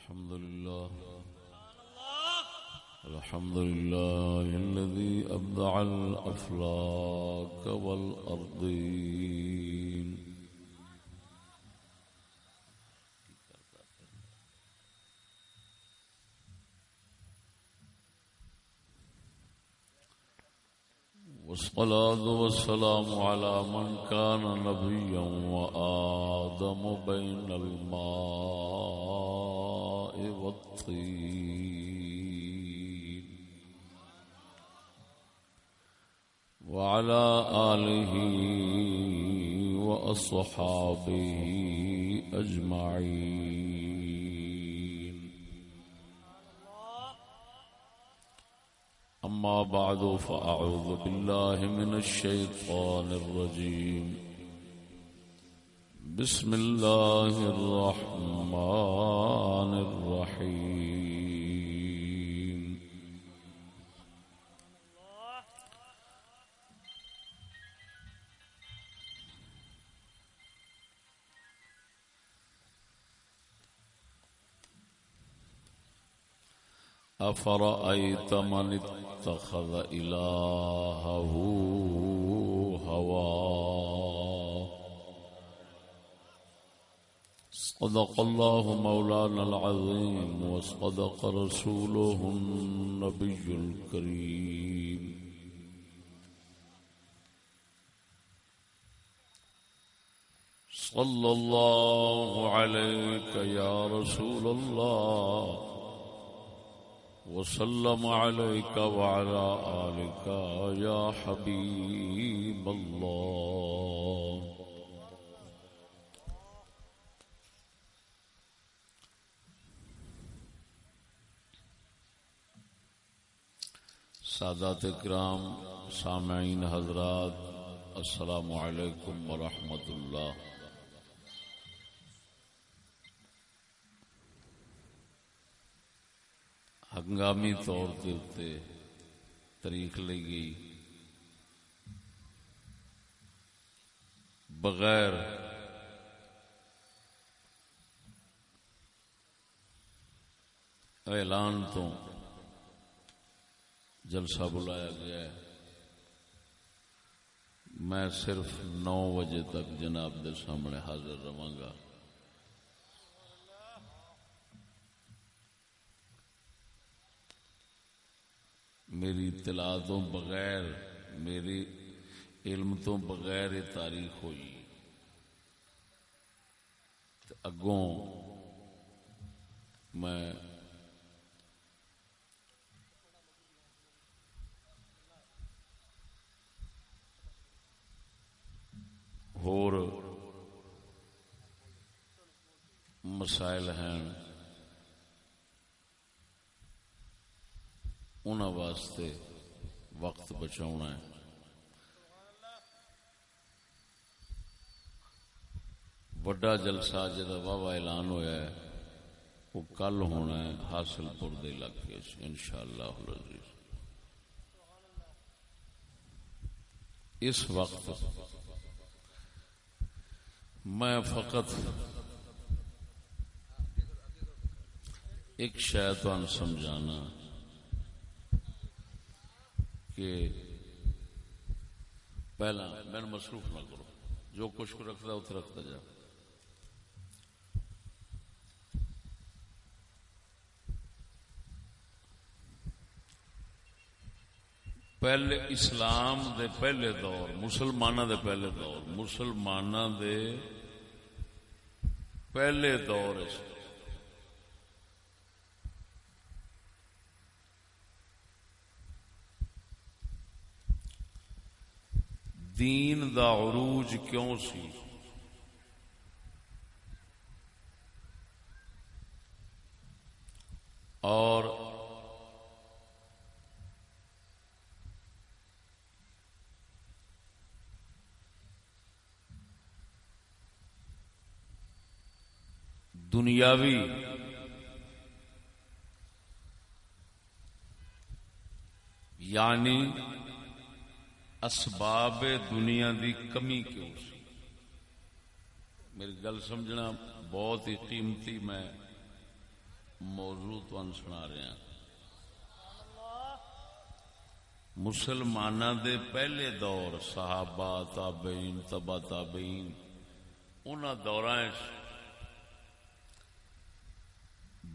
الحمد لله الحمد لله الذي أبدع الأفلاك والأرضين والصلاة والسلام على من كان نبيا وآدم بين الماء والطين وعلى آله وأصحابه أجمعين. أما بعد فأعوذ بالله من الشيطان الرجيم. بسم الله الرحمن الرحيم أفرأيت من اتخذ إلهه هواه صدق الله مولانا العظيم وصدق رسوله النبي الكريم. صلى الله عليك يا رسول الله وسلم عليك وعلى آلك يا حبيب الله. سادات کرام سامعین حضرات، السلام علیکم ورحمۃ اللہ۔ ہنگامی طور کے اتنے تاریخ لی گئی۔ بغیر اعلان تو جلسہ بلایا گیا ہے۔ میں صرف نو بجے تک جناب دے سامنے حاضر رہا گا۔ میری اطلاع تو بغیر، میری علم تو بغیر یہ تاریخ ہوئی۔ اگوں میں ہور مسائل ہیں ان واسطے وقت بچاؤنا ہے وڈا جلسہ جا واہ اعلان ہویا ہے وہ کل ہونا ہے حاصل پور دے علاقے ان شاء اللہ اس وقت میں فقط ایک شیطان سمجھانا کہ پہلا میں مصروف نہ کرو جو کچھ کو رکھتا اتنے رکھتا جا۔ پہلے اسلام دے پہلے دور مسلمانہ دے پہلے دور مسلمانہ دے پہلے دور دین دا عروج کیوں سی؟ اور دنیاوی۔ یعنی اسباب دنیا دی کمی کیوں سی؟ میری گل سمجھنا بہت ہی قیمتی میں موضوع تن سنا رہا ہاں۔ مسلمانوں دے پہلے دور، صحابہ، تابعین، تبا تابعین ان دور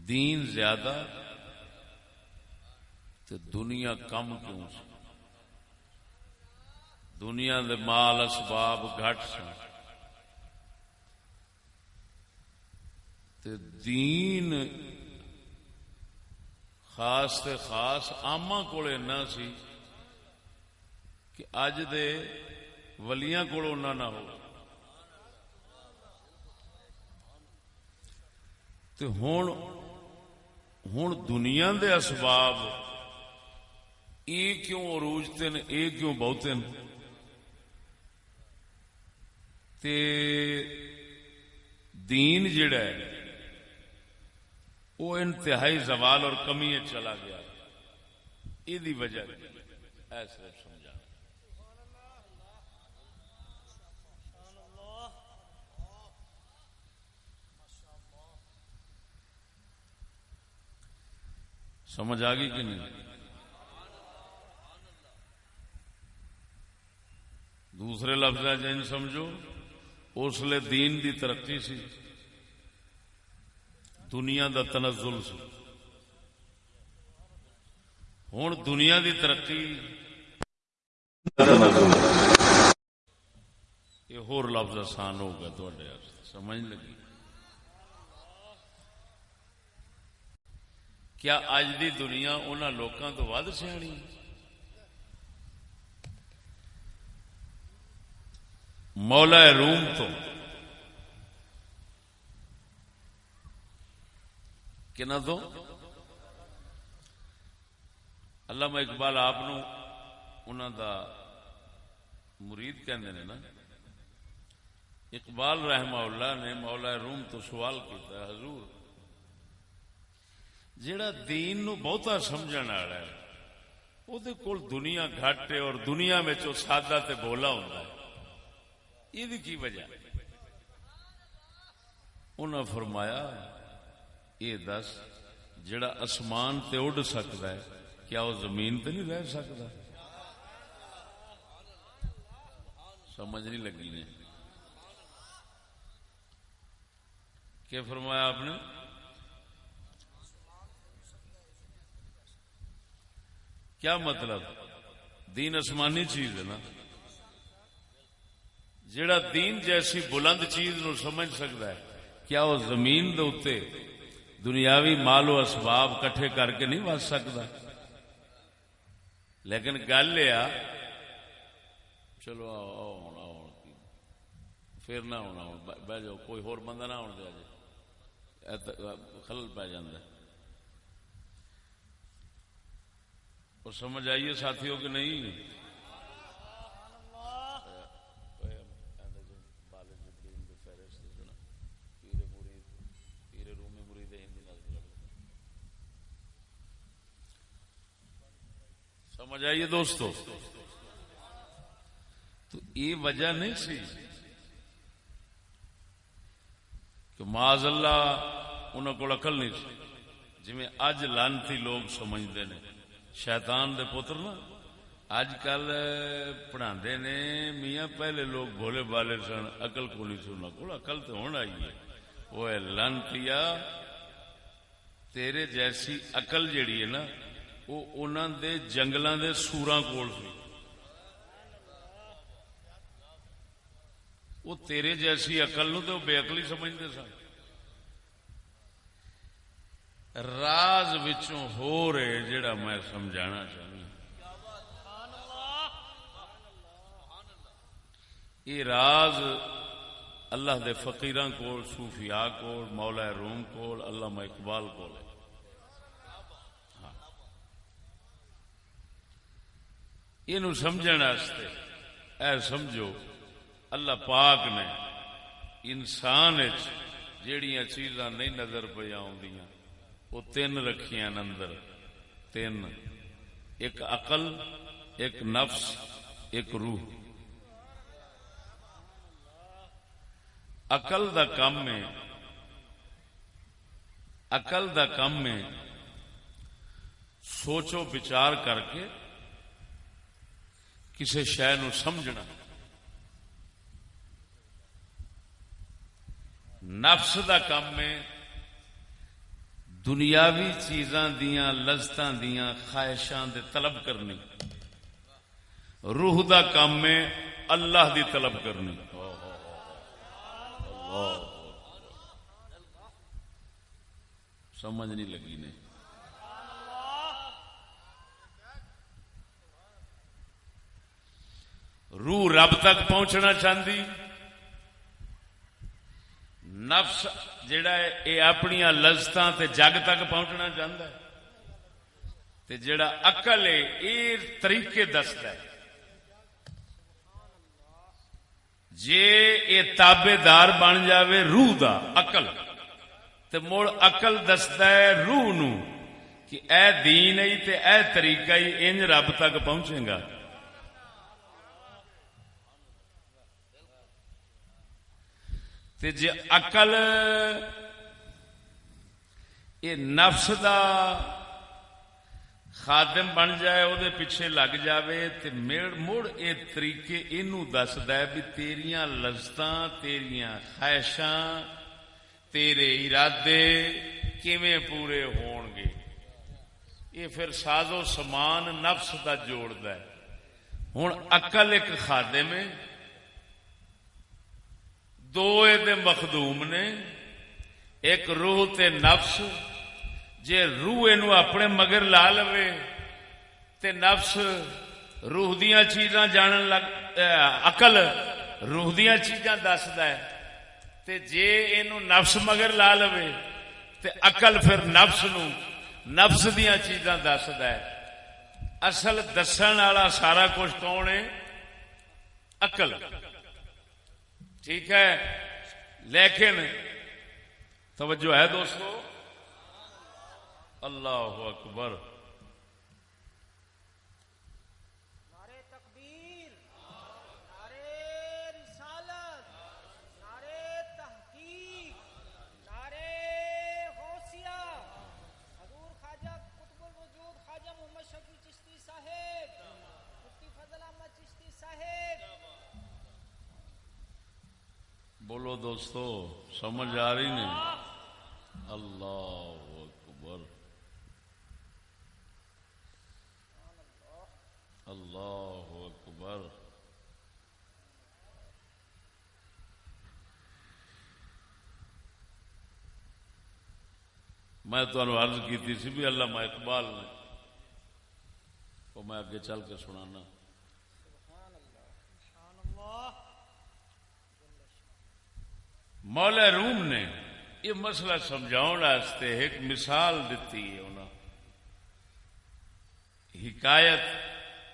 دین زیادہ تے دنیا کم کیوں سی؟ دنیا دے مال اسباب گھٹ سن۔ تے دین خاص تے خاص آما کول اینا سی کہ اج دے ولیاں کول اونا نہ ہو۔ تے ہون ہوں دنیا دے اسباب یہ کیوں عروج ہیں یہ کیوں بہتن تے دین جڑا ہے وہ انتہائی زوال اور کمی چلا گیا۔ یہ وجہ۔ ایسے سمجھا سمجھ آ گئی کہ نہیں؟ دوسرے لفظ جن سمجھو، اس لیے دین دی ترقی سی، دنیا دا تنزل سی۔ ہوں دنیا دی ترقی، یہ ہور لفظ آسان ہو گیا تھوڑے سمجھ لگی؟ کیا اج دی دنیا انہوں لوگوں تو ود سیانی مولا روم تو کنا تو؟ علامہ اقبال آپ دا مرید کہندے نے نا، اقبال رحمہ اللہ نے مولا روم تو سوال کیتا حضور جیڑا دین نو بہتا سمجھن والا ہے وہ کول دنیا گھٹ ہے اور دنیا میں جو سادہ تے بولا ہوتا ہے۔ یہ کی وجہ؟ انہوں فرمایا یہ دس جڑا اسمان تے اڈ سکتا ہے، کیا وہ زمین تے نہیں رہ سکتا سمجھ نہیں لگی نے۔ کیا فرمایا آپ نے؟ کیا مطلب؟ دین آسمانی چیز ہے نا۔ جڑا دین جیسی بلند چیز نو سمجھ سکتا ہے، کیا وہ زمین دے دنیاوی مال و اسباب کٹھے کر کے نہیں بچ سکتا لیکن گل یہ چلو پھر نہ ہونا بہ جاؤ، کوئی ہور بندہ نہ ہونا دیا خلل پی جائے اور سمجھ آئیے ساتھیوں کہ نہیں؟ سمجھ آئیے دوستو۔ تو یہ وجہ نہیں سی کہ معاذ اللہ انہوں کو اقل نہیں سی جی اج لانتی لوگ سمجھتے ہیں شیطان دے پتر نا اج کل پڑھا نے میاں پہلے لوگ بھولے بالے سن اقل کو نہیں سننا کو اقل تو ہونا ہی ہے۔ وہ لانتی تیرے جیسی اقل جیڑی ہے نا، وہ انہوں دے جنگلوں دے سورا کول سی۔ وہ تیرے جیسی اقل نو تو بے اقلی سمجھتے سن۔ راز وچوں ہو رہے جڑا میں سمجھانا چاہوں یہ راز اللہ دے فقیران کول، صوفیاء کول، مولا روم کول، علامہ اقبال کول ہے۔ ہاں۔ یہ سمجھنے اے سمجھو، اللہ پاک نے انسان جیڑیاں چیزاں نہیں نظر پہ وہ تین رکھیاں اندر۔ تین۔ ایک عقل، ایک نفس، ایک روح۔ عقل دا کام ہے۔ اقل دا کم میں سوچو، بچار کر کے کسی شہ نو سمجھنا۔ نفس دا کم میں دنیاوی چیزاں دیاں، لذتاں دیاں، خواہشاں دے طلب کرنی۔ روح دا کام میں اللہ دی طلب کرنی۔ سمجھ نہیں لگی نے۔ روح رب تک پہنچنا چاہتی نفس جڑا ہے یہ اپنی لذت جگ تک پہنچنا چاہتا ہے۔ تے جڑا اقل ہے یہ طریقے دستا ہے۔ جے یہ تابے دار بن جاوے روح دا اقل تے مڑ اقل دستا ہے روح نو کہ اے دین ہی تے اے طریقہ ہی انج رب تک پہنچے گا۔ تے جے اقل یہ نفس دا خادم بن جائے او دے پیچھے لگ جاوے تے مڑ اے طریقے اینو دسدا ہے بھی تیریاں لذتاں تیریاں خواہشاں تیرے ارادے کیویں پورے ہون گے یہ پھر ساز و سامان نفس دا جوڑدا ہے ہن عقل ایک خادم ہے دو دے مخدوم نے ایک روح تے نفس جے روح اینو اپنے مگر لا لوے تے نفس روح دیاں چیزاں جانن لگ عقل روح دیاں چیزاں دسدا ہے تے جے اینو نفس مگر لا لوے تے عقل پھر نفس نو نفس دیاں چیزاں دسدا ہے اصل دسن والا سارا کچھ کون ہے عقل ٹھیک ہے؟ لیکن توجہ ہے دوستو؟ اللہ اکبر نعرے تکبیر نعرے رسالت نعرے تحقیق نعرے غوثیہ حضور خواجہ قطب الوجود خواجہ محمد شفیع چشتی صاحب مفتی فضل احمد چشتی صاحب بولو دوستو، سمجھ آ رہی نہیں۔ اللہ اکبر۔ اللہ اکبر۔ میں تمہیں عرض کی سی بھی اللہ اقبال نے۔ وہ میں اگے چل کے سنانا سبحان اللہ مولا روم نے یہ مسئلہ سمجھاؤ واسطے ایک مثال دیتی ہے انہوں حکایت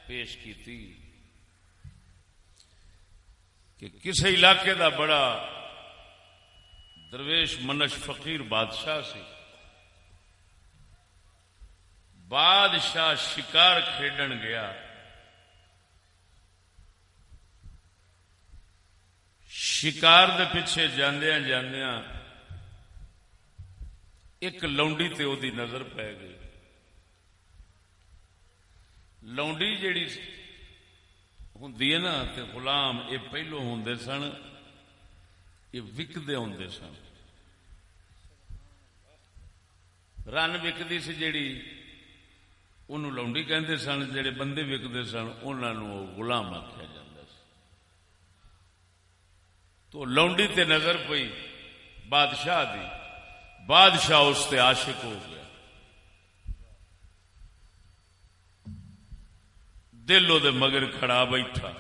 پیش کی تھی کہ کسی علاقے دا بڑا درویش منش فقیر بادشاہ سی، بادشاہ شکار کھیڈن گیا۔ شکار دے پیچھے جاندیاں جاندیاں ایک لونڈی تے او دی نظر پی گئی لونڈی جیڑی ہوندی ہے نا تے غلام یہ پہلو ہوندے سن یہ وکدے ہوندے سن رن وکدی سی جیڑی انہوں لونڈی کہندے سن جڑے بندے وکدے سن انہوں غلام آخیا جاتا سی تو لونڈی تے نظر پئی، بادشاہ دی۔ بادشاہ اس تے عاشق ہو گیا۔ دل دے مگر کھڑا بیٹھا۔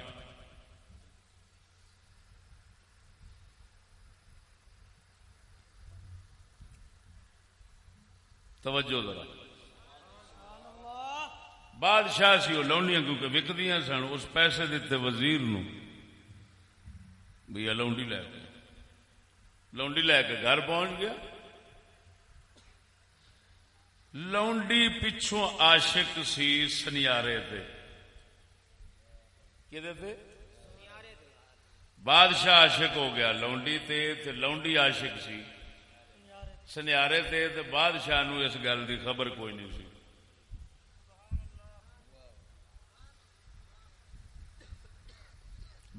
توجہ ذرا۔ بادشاہ سی وہ لونڈیاں کیونکہ وکدیاں سن، اس پیسے دیتے وزیر نو۔ بھی لونڈی لے کے۔ لونڈی لے کے گھر پہنچ گیا۔ لونڈی پچھوں عاشق سی سنیارے تے۔ کدے بادشاہ عاشق ہو گیا لونڈی تے تے لونڈی عاشق سی۔ سنیارے تے تے بادشاہ نو اس گل دی خبر کوئی نہیں سی۔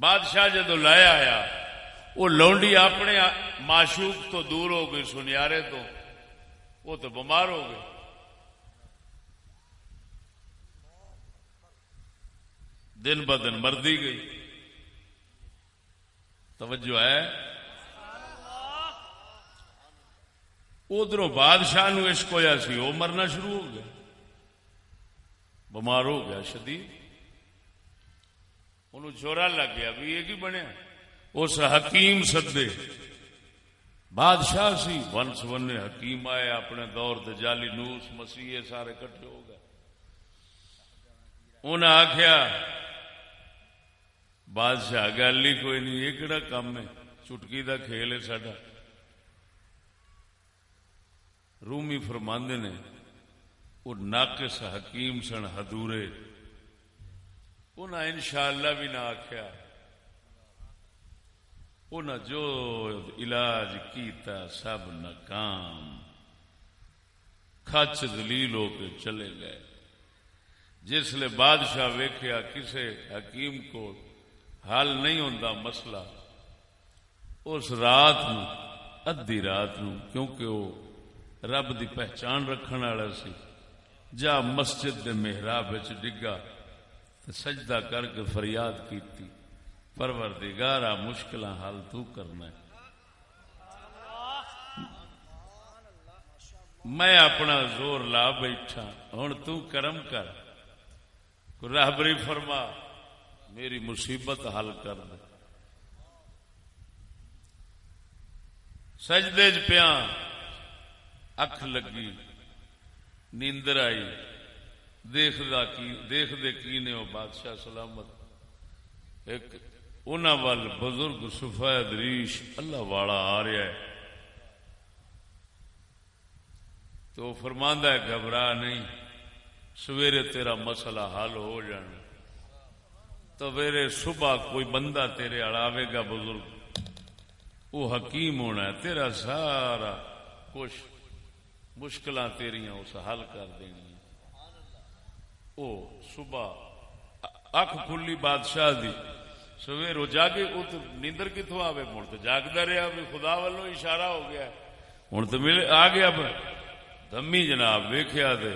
بادشاہ جدو لایا آیا وہ لونڈی اپنے معشوق تو دور ہو گئی، سنیارے تو، وہ تو بمار ہو گئے دن ب دن مردی گئی۔ توجہ ہے؟ ادھر بادشاہ نو عشق ہویا سی، وہ مرنا شروع ہو گیا۔ بمار ہو گیا، شدید۔ انہوں چورا لگ گیا۔ بھی یہ کی بنیا اس حکیم سدے۔ بادشاہ سی۔ ون حکیم آئے، اپنے دور دے جالی نوس مسیح سارے کٹھے ہو گئے۔ انہیں آخیا بادشاہ گل ہی کوئی نہیں، یہ کہڑا کام ہے؟ چٹکی دا کھیل ہے ساڈا۔ رومی فرماندے نے وہ ناقص حکیم سن ہدورے انہیں انشاءاللہ بھی نہ آخیا انہیں جو علاج کیتا سب ناکام۔ کچ دلیل ہو کے چلے گئے۔ جس لیے بادشاہ ویکھیا کسے حکیم کو حل نہیں ہوتا مسئلہ، اس رات نو ادی رات نو کیونکہ وہ رب دی پہچان رکھنے والا سی، جا مسجد دے محراب ڈگا۔ سجدہ کر کے فریاد کیتی۔ پروردگارا مشکل حل تو کرنا ہے۔ میں اپنا زور لا بیٹھا ہوں تو کرم کر۔ راہبری فرما، میری مصیبت حل کر دے۔ سجدے چ پیا اکھ لگی، نیندر آئی۔ دیکھ دے کی نے وہ بادشاہ سلامت؟ ایک ان وال بزرگ سفید ریش اللہ والا آ رہا ہے۔ تو فرماندہ ہے گھبرا نہیں، سویرے تیرا مسئلہ حل ہو جانا۔ تو صبح کوئی بندہ تیرے اڑاوے گا بزرگ۔ وہ حکیم ہونا ہے، تیرا سارا کچھ مشکل تیریاں اس حل کر دینی او صبح اکھ کھلی بادشاہ دی سویر ہو جاگے وہ تو نیندر کتوں آوے مڑ تو جاگتا رہا بھی خدا والوں اشارہ ہو گیا ہوں تو ملے آ گیا دمی جناب ویخیا دے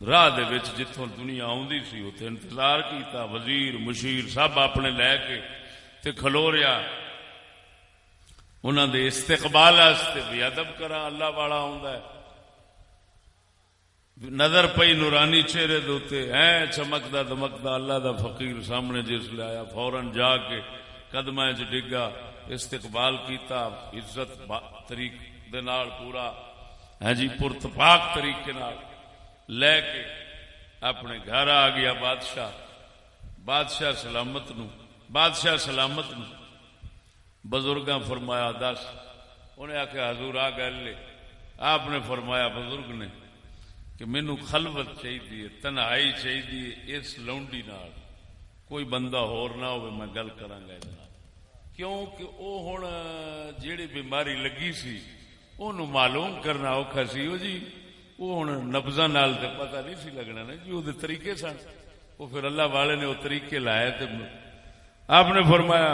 راہ دے وچ جتوں دنیا آندی سی اتنے انتظار کیتا وزیر مشیر سب اپنے لے کے تے کھلو رہا انہوں دے استقبال بھی ادب کرا اللہ والا ہے نظر پئی نورانی چہرے دوتے ہے چمکدا دمکدا اللہ دا فقیر سامنے جس لے آیا فورن جا کے قدم چ ڈگا، استقبال کیتا، عزت طریق دے نال پورا ہے جی پرتپاک طریقے نال لے کے اپنے گھر آ گیا بادشاہ۔ بادشاہ سلامت نو، بادشاہ سلامت نو۔ بزرگ فرمایا، دس انہیں آخیا حضور آ گل آپ نے فرمایا، بزرگ نے کہ مینو خلوت چاہیے تنہائی چاہیے اس لونڈی نال کوئی بندہ ہور نہ ہو میں گل کرا کیوں کہ وہ ہوں جیڑی بیماری لگی سی انہوں معلوم کرنا اوکھا سی۔ وہ جی وہ ہوں نبزا نال تو پتا نہیں سی لگنا نا۔ جی وہ طریقے سن۔ وہ پھر اللہ والے نے وہ طریقے لائے تو آپ نے فرمایا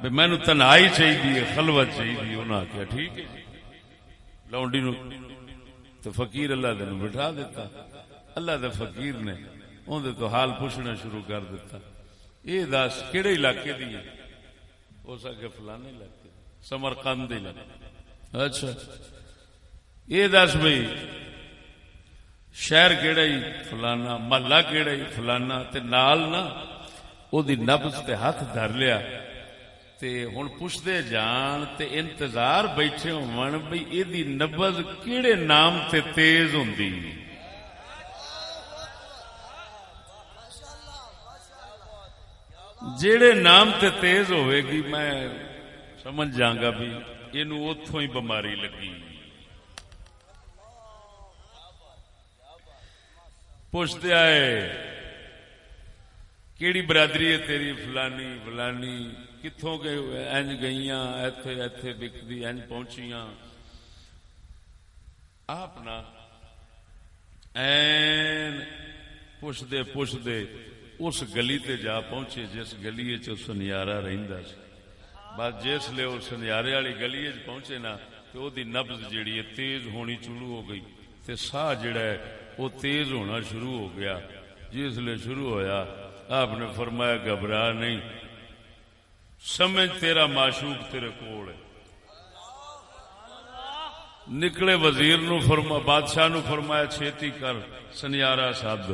بھی مینو تنہائی چاہیے خلوت چاہیے انہوں نے آخیا ٹھیک ہے جی۔ لونڈی نو تو فقیر اللہ دن بٹھا دیتا۔ اللہ دے فقیر نے اندر تو حال پوچھنا شروع کر دیتا۔ یہ دس کہڑے علاقے دی ہو سکے فلانے علاقے سمر کند اچھا۔ یہ دس بھائی، شہر کہڑا ہی؟ فلانا، محلہ کہڑا ہی؟ فلانا تے نال نا، او دی نبز تے ہاتھ دھر لیا۔ تے ہن پوچھدے جان تے انتظار بیٹھے ہون بھئی اے دی کیڑے نام تے تیز ہوندی؟ جیڑے نام تے تیز ہوئے گی، میں سمجھ جاؤں گا بھی اینو اوتھوں ہی بیماری لگی۔ پوچھتے آئے، کیڑی برادری ہے تیری؟ فلانی فلانی۔ کتوں گئے انج گئی ایتھے ایتھے بکتی انج پہنچیاں۔ آپ نا این پوچھتے پوچھتے اس گلی تے جا پہنچے جس گلی چ سنیارا رہندا سی۔ بس جس لے وہ سنیارے والی گلی چ پہنچے نا تو او دی جیڑی ہے تیز ہونی شروع ہو گئی۔ تے ساہ جڑا ہے وہ تیز ہونا شروع ہو گیا۔ جس لے شروع ہویا، آپ نے فرمایا گھبرا نہیں۔ سمجھ تیرا معشوق تیرے کول ہے۔ نکلے وزیر نو فرما، بادشاہ نو فرمایا چھیتی کر سنیارا سد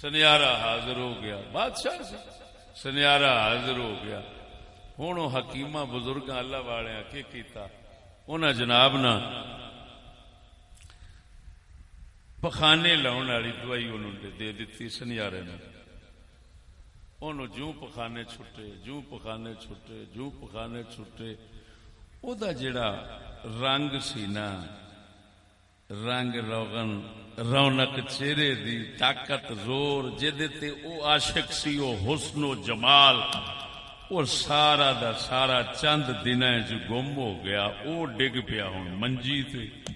سنیارا حاضر ہو گیا۔ بادشاہ سے سنیارا حاضر ہو گیا۔ ہوں وہ حکیمہ بزرگ اللہ والے کی کیتا؟ انہاں جناب نا پخانے لاؤن والی دوائی انہوں نے دے دیتی سنیارے نے انہوں جوں پخانے چھٹے، جوں پخانے چھٹے، جوں پخانے چھٹے۔ او دا جڑا رنگ سی نا، رنگ روغن، رونق چہرے دی طاقت زور جدے تے او عاشق سی، او حسن و جمال۔ اور سارا دا سارا چند دن چ گم ہو گیا، او ڈگ پیا ہوں منجی تے۔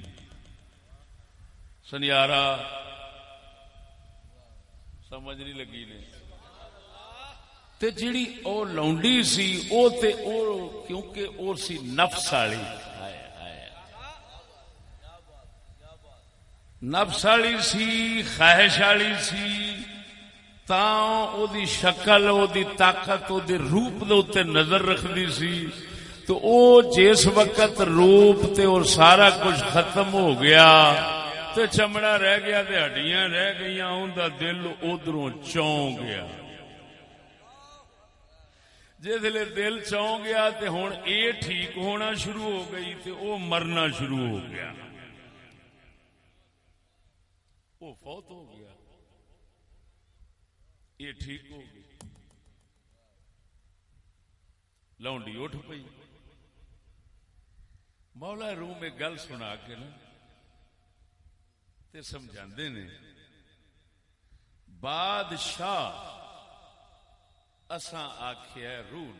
سنیارا، سمجھ نہیں لگی نے۔ تے جیڑی او لونڈی سی، او تے او کیونکہ او سی نفس والی نفس والی سی، خواہش والی سی، تاں او دی شکل، او دی طاقت، او دی روپ دے اوتے نظر رکھدی سی۔ تو او جس وقت روپ تے اور سارا کچھ ختم ہو گیا، تے چمڑا رہ گیا تے ہڈیاں رہ گئیاں اون دا دل ادھروں چوں گیا۔ جسے دل چوں گیا تے ہن اے ٹھیک ہونا شروع ہو گئی تے او مرنا شروع ہو گیا۔ وہ فوت ہو گیا۔ یہ ٹھیک ہو گئی۔ لونڈی اٹھ پئی۔ مولا روم ایک گل سنا کے نا تے سمجھا نے، بادشاہ اساں آخیا روح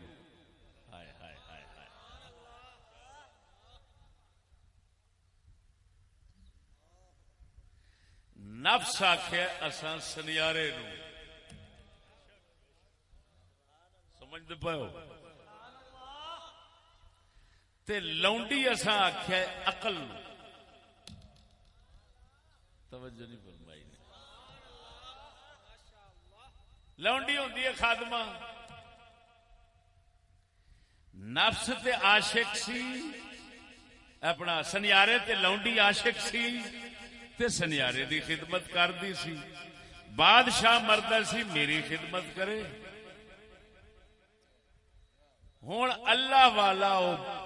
ہائے ہائے ہائے ہائے۔ نفس آخیا اساں سنیارے نو۔ سمجھتے پاؤ؟ تے لونڈی اساں آخیا اقل توجہ نہیں فرمائی نے لونڈی ہوندی ہے خادمہ۔ نفس تے عاشق سی، اپنا سنیارے تے لونڈی عاشق سی، تے سنیارے دی خدمت کردی سی۔ بادشاہ مرد سی، میری خدمت کرے۔ ہوں اللہ والا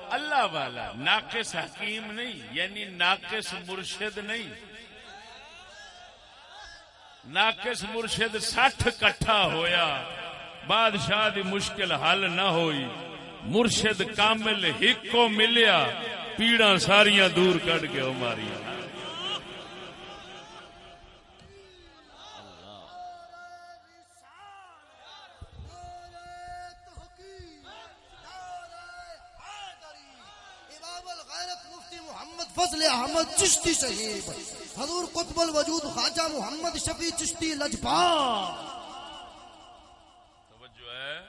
اللہ والا، ناقص حکیم نہیں یعنی ناقص مرشد نہیں۔ ناقص مرشد سٹھ کٹھا ہویا، بادشاہ دی مشکل حل نہ ہوئی، مرشد کامل ہک کو ملیا پیڑا ساریاں دور کٹ کے ماریا فضل احمد چشتی صحیح حضور قطب الوجود خواجہ محمد شفیع چشتی لجپا۔ توجہ ہے۔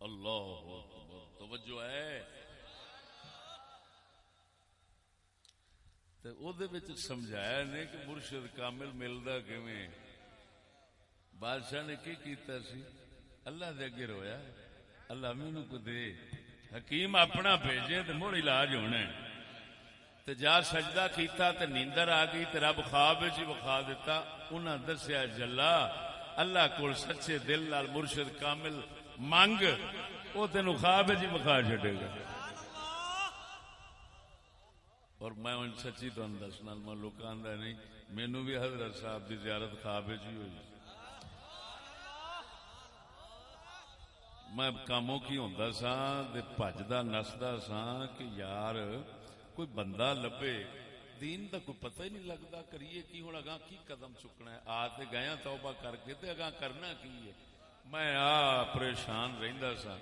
اللہ اکبر، توجہ ہے۔ تے او دے وچ سمجھایا نے کہ مرشد کامل ملدا کیویں؟ بادشاہ نے کی کیتا سی؟ اللہ دے اگے رویا، اللہ مینوں کو دے۔ حکیم اپنا بھیجے تے مڑ علاج ہونا ہے۔ تے جا سجدہ کیتا تے نیندر آ گئی تے رب خواب وچ ہی وکھا دیتا انہاں دسیا جلا، اللہ کول سچے دل نال مرشد کامل منگ، او تینو خواب وچ ہی وکھا چھڈے گا۔ اور میں ان سچی تو دسنا، میں لوکاں آندا نہیں، مینوں بھی حضرت صاحب دی زیارت خواب وچ ہی ہوئی۔ میں کاموں کی ہوندا سا تے بھجدا نسدا سا کہ یار کوئی بندہ لبے، دین دا کوئی پتہ ہی نہیں لگتا کریے کی ہوں اگاں کی قدم چکنا ہے؟ آ تے گیا ہاں توبہ کر کے تے اگاں کرنا کی ہے؟ میں آ پریشان رہندا سا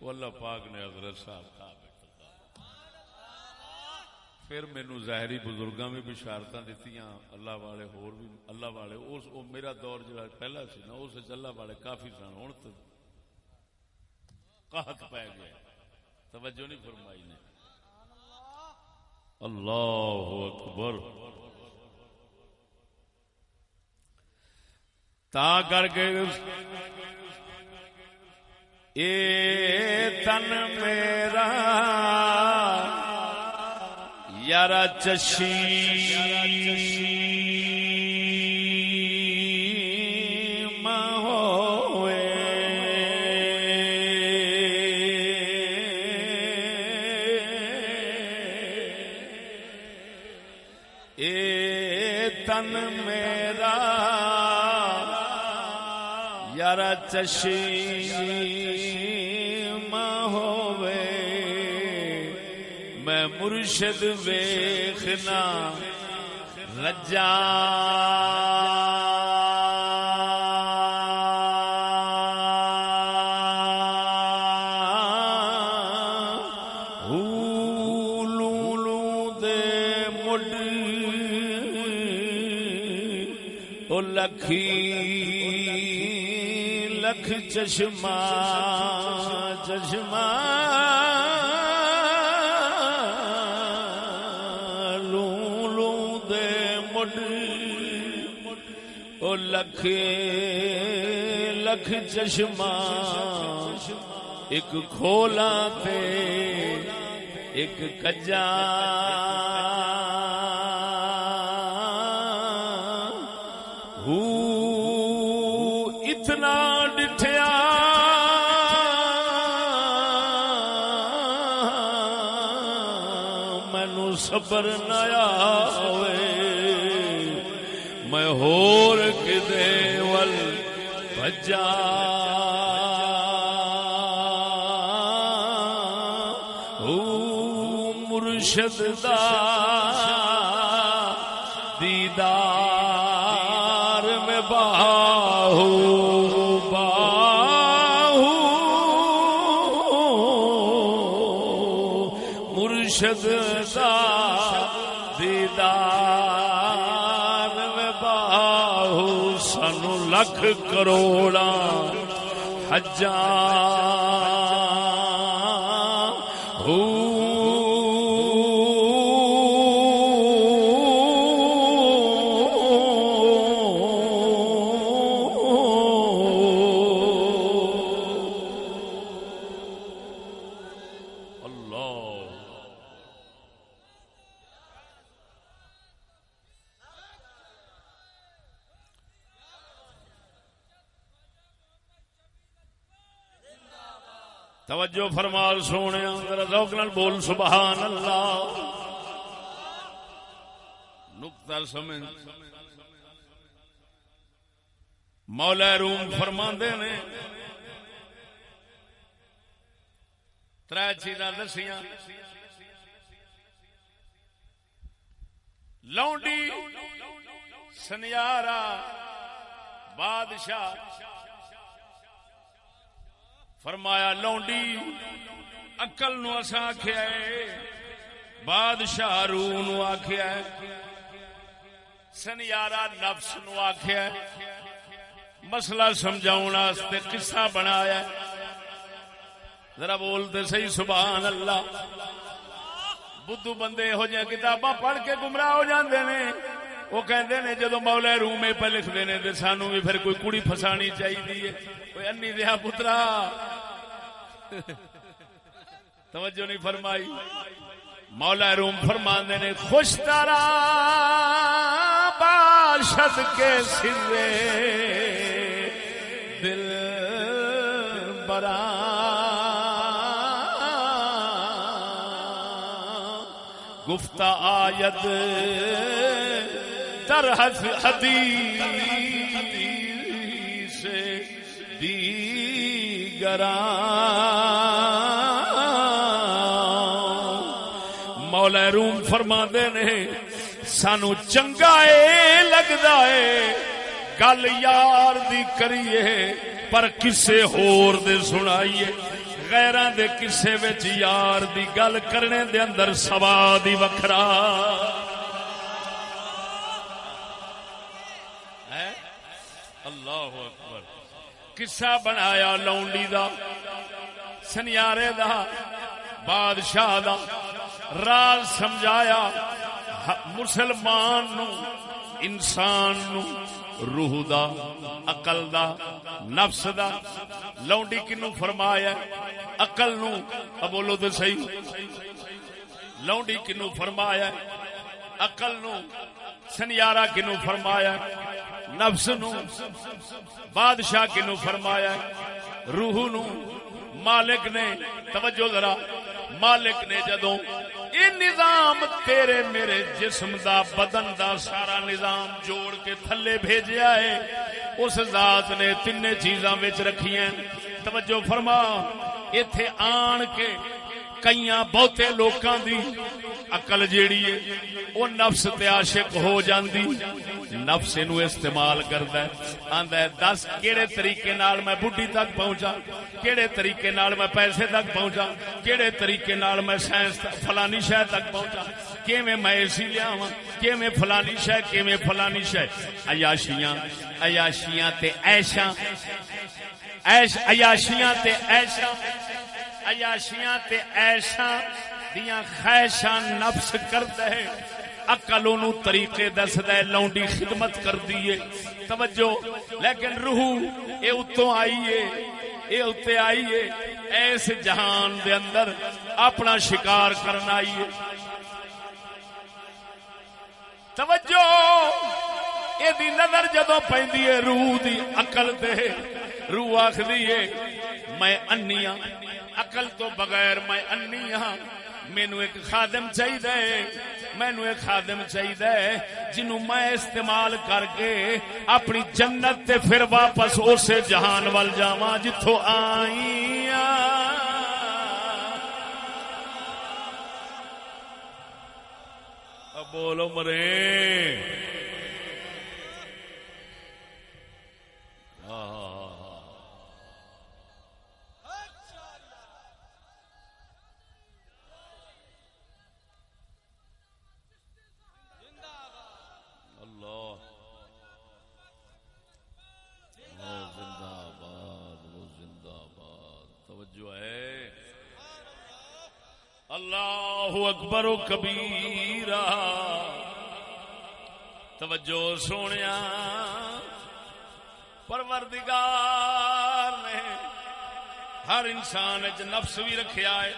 وہ اللہ پاک نے حضرت صاحب کا پھر مینو ظاہری بزرگاں بھی بشارت دیتی اللہ والے ہور بھی، اللہ والے، اس او میرا دور جڑا پہلا سی نا، اس اللہ والے کافی سن۔ ہوں تو قحط پی گیا توجہ نہیں فرمائی نے۔ اللہ اکبر۔ تا کر کے اے تن میرا یار چشی۔ چشم چشی میں مرشد ویخنا رجا چشمہ چشمہ لوں لوں دے مڈ او لکھ لکھ چشمہ، ایک کھولا تے، ایک کجا۔ صبر نیا ہوئے میں ہور کدے ول بجا۔ مرشد کروڑا حجاں توجہ سونے ذوق نال بول سبحان اللہ نقطہ سمجھ مولا روم فرماندے نے تر چیزاں دسیاں لونڈی سنیارا بادشاہ فرمایا، لونڈی اکل نو اسا آخیا بادشاہ روح نو آخیا سنیارا نفس نو آخیا مسئلہ سمجھاؤ واسطے قصہ بنایا ذرا بولتے صحیح، سبحان اللہ۔ بدھو بندے ہو جائے کتاباں پڑھ کے گمراہ ہو جاندے نے، وہ کہندے نے جدو مولا روم پہ لکھتے نے تو سانو بھی پھر کوئی کڑی فسانی چاہیے کوئی انی دیا پترا توجہ نہیں فرمائی۔ مولا روم فرما نے، خوش تارا باشد کے سرے، دل برا گفتہ آیت در حدیث مولا روم فرما نے، سانو چنگا اے لگدا ہے گل یار دی کریے، پر کسے ہور دے سنائیے۔ غیراں دے کسے وچ یار دی گل کرنے دے اندر سواد ہی وکھرا۔ اللہ اکبر۔ قصہ بنایا لونڈی دا، سنیارے دا، بادشاہ دا راز سمجھایا، مسلمان نو، انسان نو، روح دا، عقل دا، نفس دا۔ لونڈی کنو فرمایا عقل نو۔ اب بولو تو صحیح۔ لونڈی کنو فرمایا عقل نو۔ سنیارا کنو فرمایا نفس نو، بادشاہ کنو فرمایا روح نو، مالک نے، توجہ ذرا، مالک نے جدوں یہ نظام تیرے میرے جسم دا، بدن دا سارا نظام جوڑ کے تھلے بھیجیا ہے، اس ذات نے تین چیزاں وچ رکھی ہیں۔ توجہ فرما، ایتھے آن کے کئیاں بہتے لوکاں دی عقل جیڑی ہے، وہ نفس تے عاشق ہو جاندی۔ نفس نو استعمال کردا ہے۔ آندا ہے، دس کیڑے طریقے نال میں بڈھی تک پہنچا، کیڑے طریقے نال میں پیسے تک پہنچا، کیڑے طریقے نال میں سائنس فلانی شے تک پہنچا۔ کیویں میں اسی لیاواں، کیویں فلانی شے، کیویں فلانی شے۔ عیاشیاں عیاشیاں تے عیشاں۔ عیش، عیاشیاں تے عیشاں۔ عیاشیاں تے عیشاں۔ دیاں خواہشاں نفس کردا ہے، عقل اونوں طریقے دسدا ہے، لونڈی خدمت کردی ہے۔ توجہ، لیکن روح اے اتوں آئی ہے، اے اتے آئی ہے۔ ایس جہان دے اندر اپنا شکار کرنا آئی ہے۔ توجہ یہ دی نظر جدو پی روح دی عقل تے۔ روح آخری ہے، میں انی ہاں عقل تو بغیر میں انی ہاں مینو ایک خادم چاہیے مینو ایک خادم چاہیے جنوں میں استعمال کر کے اپنی جنت تے پھر واپس اسے جہان وال جاواں جتھوں آئی بولو مرے۔ اللہ اللہ اکبر و کبیرہ۔ توجہ سونے پروردگار نے ہر انسان چ نفس بھی رکھیا ہے۔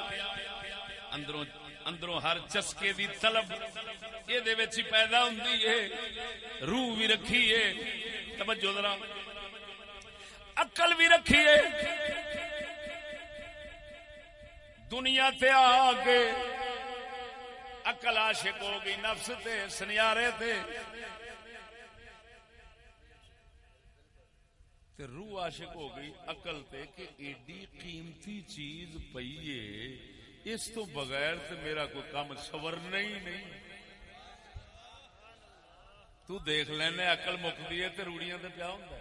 اندروں اندروں ہر چسکے دی طلب یہ پیدا ہوندی ہے۔ روح بھی رکھی ہے۔ توجہ ذرا۔ عقل بھی رکھی ہے۔ دنیا تے آ کے عقل عاشق ہو گئی نفس تے، سنیارے تے۔ تے روح عاشق ہو گئی عقل تے کہ ایڈی قیمتی چیز پئی ہے۔ اس تو بغیر تے میرا کوئی کام سورنا ہی نہیں۔ تو دیکھ لینا عقل مکدی ہے تے روڑیاں تے پیا ہوندا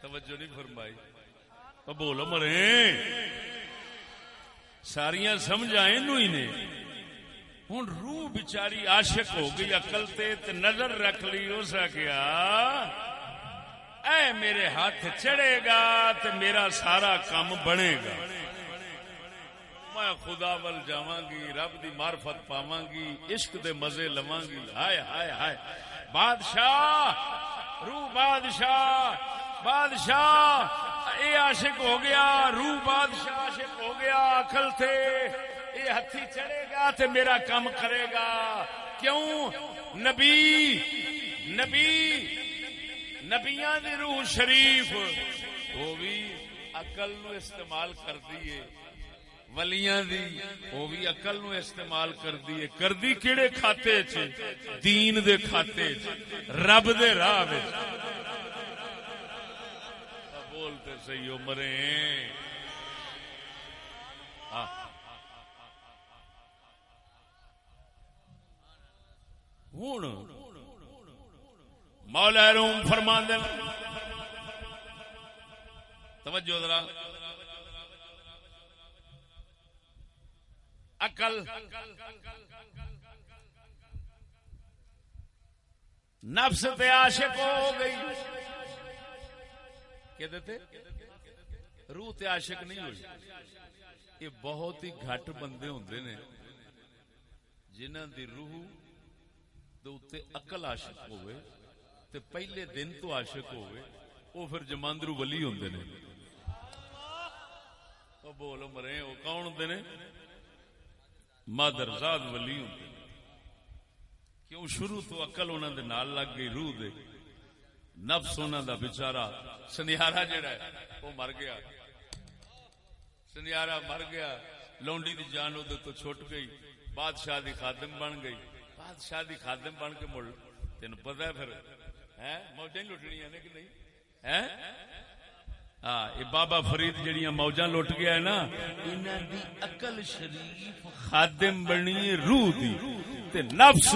توجہ نہیں فرمائی۔ او بولو مرے۔ ساریاں سمجھائیں نو ہی نے۔ ہوں روح بچاری عاشق ہو گئی، عقل تے تے نظر رکھ لی اس کیا اے میرے ہاتھ چڑھے گا تے میرا سارا کام بنے گا۔ میں خدا ول جاواں گی، رب دی معرفت پاواں گی، عشق دے مزے لواں گی۔ ہائے ہائے ہائے۔ بادشاہ، روح بادشاہ بادشاہ، اے عاشق ہو گیا، روح بادشاہ عاشق ہو گیا، عقل تھے اے ہتھی چڑھے گا تے میرا کام کرے گا۔ کیوں؟ نبی نبی، نبیاں دی روح شریف، وہ بھی عقل نو استعمال کر دیے ولیاں دی، وہ بھی عقل نو استعمال کر دیے کر دی کیڑے کھاتے چ دین دے کھاتے چ رب دے راہ وچ۔ صحیح عمرے ہاں ہوں مولا روم فرما توجہ ذرا۔ عقل۔ نفس تے عاشق ہو گئی۔ کہ دیتے؟ روح تے عاشق نہیں ہوئی۔ یہ بہت ہی گھٹ بندے ہوندے نے جنہ دی روح دے اوتے عقل عاشق ہوئے تے پہلے دن تو عاشق ہوئے وہ پھر جماندرو ولی ہوندے نے۔ او بول مرے وہ کون ہوندے نے؟ مادر زاد ولی ہوندے نے۔ کیوں شروع تو عقل انہوں دے نال لگ گئی، روح دے نفس انہوں دا بچارا سنیارا جڑا ہے۔ وہ مر گیا۔ سنیارا مر گیا۔ لونڈی دی جان ادھر تو چھوٹ گئی۔ بادشاہ دی خادم بن گئی۔ بادشاہ دی خادم بن کے مڑ تین پتا ہے پھر؟ ہے موجیں لٹنی نے کہ نہیں؟ ہاں بابا فرید جڑیاں موجاں لٹ گیا ہے نا۔ انہاں دی عقل شریف خادم بنی روح دی۔ تے نفس،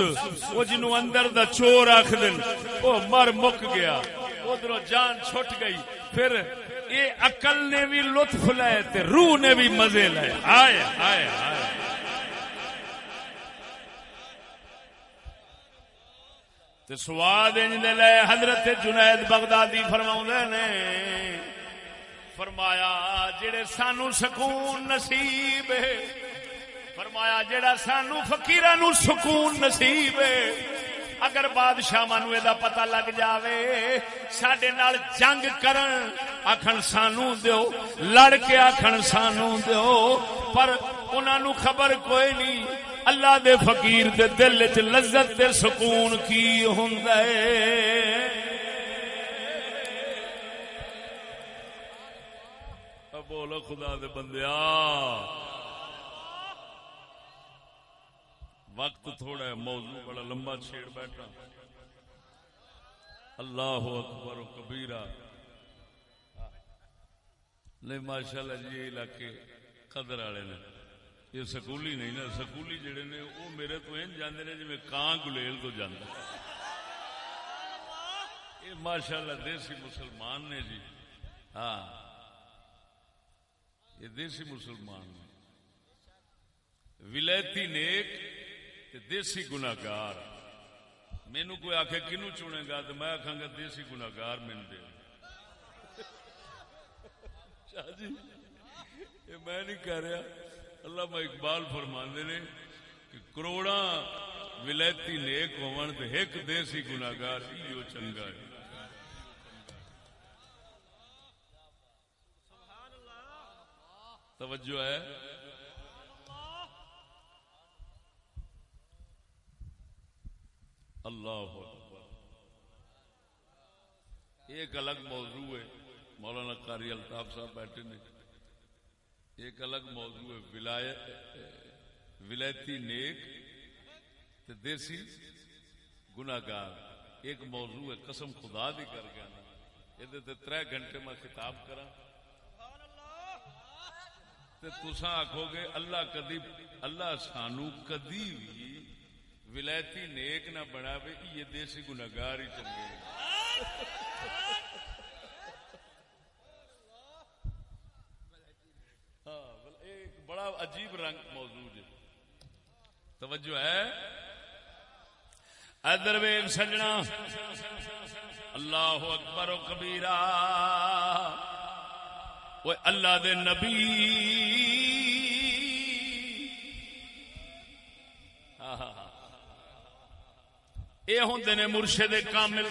وہ جنو اندر دا چور آخ دن، وہ مر مک گیا۔ ادھر جان چھٹ گئی۔ پھر یہ عقل نے بھی لطف لائے تے روح نے بھی مزے لائے۔ آئے آئے آئے۔ تے سواد انج دے لے حضرت جنید بغدادی فرماؤں نے، فرمایا جڑے سانو سکون نصیب ہے، فرمایا جڑا سانو فقیران نو سکون نصیب ہے اگر بادشاہ نو یہ پتا لگ جاوے سڈے نال جنگ کرن آخن سانو دیو، لڑ کے آخن سانو دیو، پر انہوں خبر کوئی نہیں، اللہ دے فقیر دے دل چ لذت تے سکون کی ہوندا ہے۔ بولو خدا دے بندیا وقت تھوڑا ہے، موضوع بڑا لمبا چھیڑ بیٹھا۔ اللہ اکبر و کبیرہ۔ نہیں ماشاء اللہ جی یہ علاقے قدر والے نے۔ یہ سکولی نہیں نا، سکولی جڑے نے، وہ میرے تو این جانے نے جی کان گلیل تو جانا یہ ماشاء اللہ دیسی مسلمان نے جی۔ ہاں۔ یہ دیسی مسلمان نے۔ ولایتی نیک دیسی گناگار مینو کوئی آخ کنو چنے گا تو میں آخا گا دیسی گناگار مین دے۔ شاہ جی یہ میں نہیں کہہ رہا۔ اللہ میں اقبال فرماندے نے کہ کروڑا ولایتی نیک ہون تے ایک دیسی گناگار ایو چنگا ہے۔ توجہ ہے۔ اللہ اکبر۔ ایک الگ موضوع ہے، مولانا قاری الطاف صاحب بیٹھے نے۔ ایک الگ موضوع ہے، ولایت، ولایتی نیک تے دیسی گناگار ایک موضوع ہے، قسم خدا دی کر گیا یہ تر گھنٹے میں خطاب کرا تے تساں آکھو گے، اللہ کدی، اللہ سانو کدی بھی ولایتی نیک نہ بنا وے یہ دیسی گناگار ہی چنگے ہاں ایک بڑا عجیب رنگ موجود ہے توجہ ہے؟ ادر ویگ سجنا، اللہ اکبر و کبیرہ۔ وہ اللہ دے نبی۔ یہ ہوں نے مرشد کامل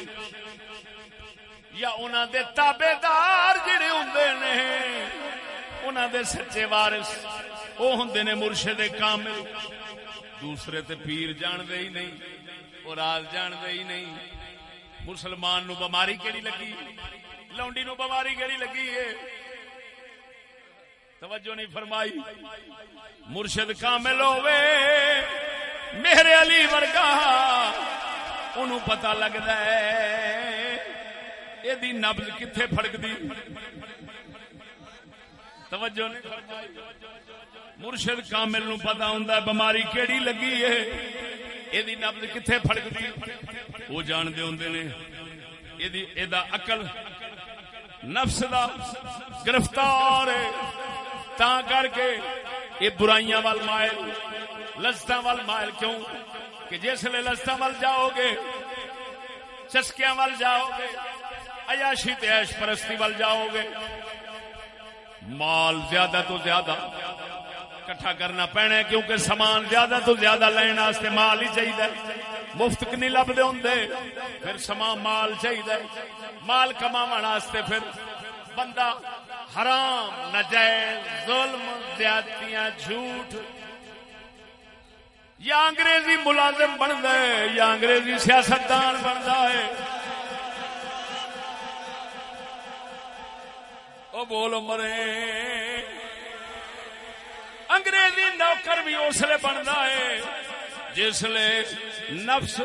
یا انہوں دے تابے دار جڑے ہوں نے انہوں دے سچے وارث وہ ہوں نے مرشد کامل۔ دوسرے تے پیر جان دے ہی نہیں اور راز جان دے ہی نہیں۔ مسلمان نو بماری کیڑی لگی؟ لونڈی نو بماری کیڑی لگی ہے؟ توجہ نہیں فرمائی۔ مرشد کامل ہوے میرے علی ورگا۔ ان پتا لگتا ہے۔ یہ نبز کتنے فڑکتی توجہ مرشد کامل نو پتا ہوں بماری کیڑی لگی ہے؟ یہ نبز کتنے فڑکتی وہ جانتے ہوں نے۔ یہ اقل نفس دا گرفتار ہے۔ تا کر کے یہ برائیاں وال مائل لذت وال مائل کیوں؟ کہ جس لے لذت وال جاؤ گے چسکیاں وال جاؤ گے عیاشی تے عیش پرستی وال جاؤ گے مال زیادہ تو زیادہ کٹھا کرنا پینا کیونکہ سامان زیادہ تو زیادہ لینا واسطے مال ہی چاہیے مفت نہیں لبدے ہوندے، پھر سامان مال چاہیے مال کماون واسطے پھر بندہ حرام نجائز ظلم، زیادتیاں، جھوٹ یا انگریزی ملازم بنتا ہے، یا انگریزی سیاستدان بنتا ہے۔ او بول مرے انگریزی نوکر بھی اسلے بنتا ہے جسلے نفس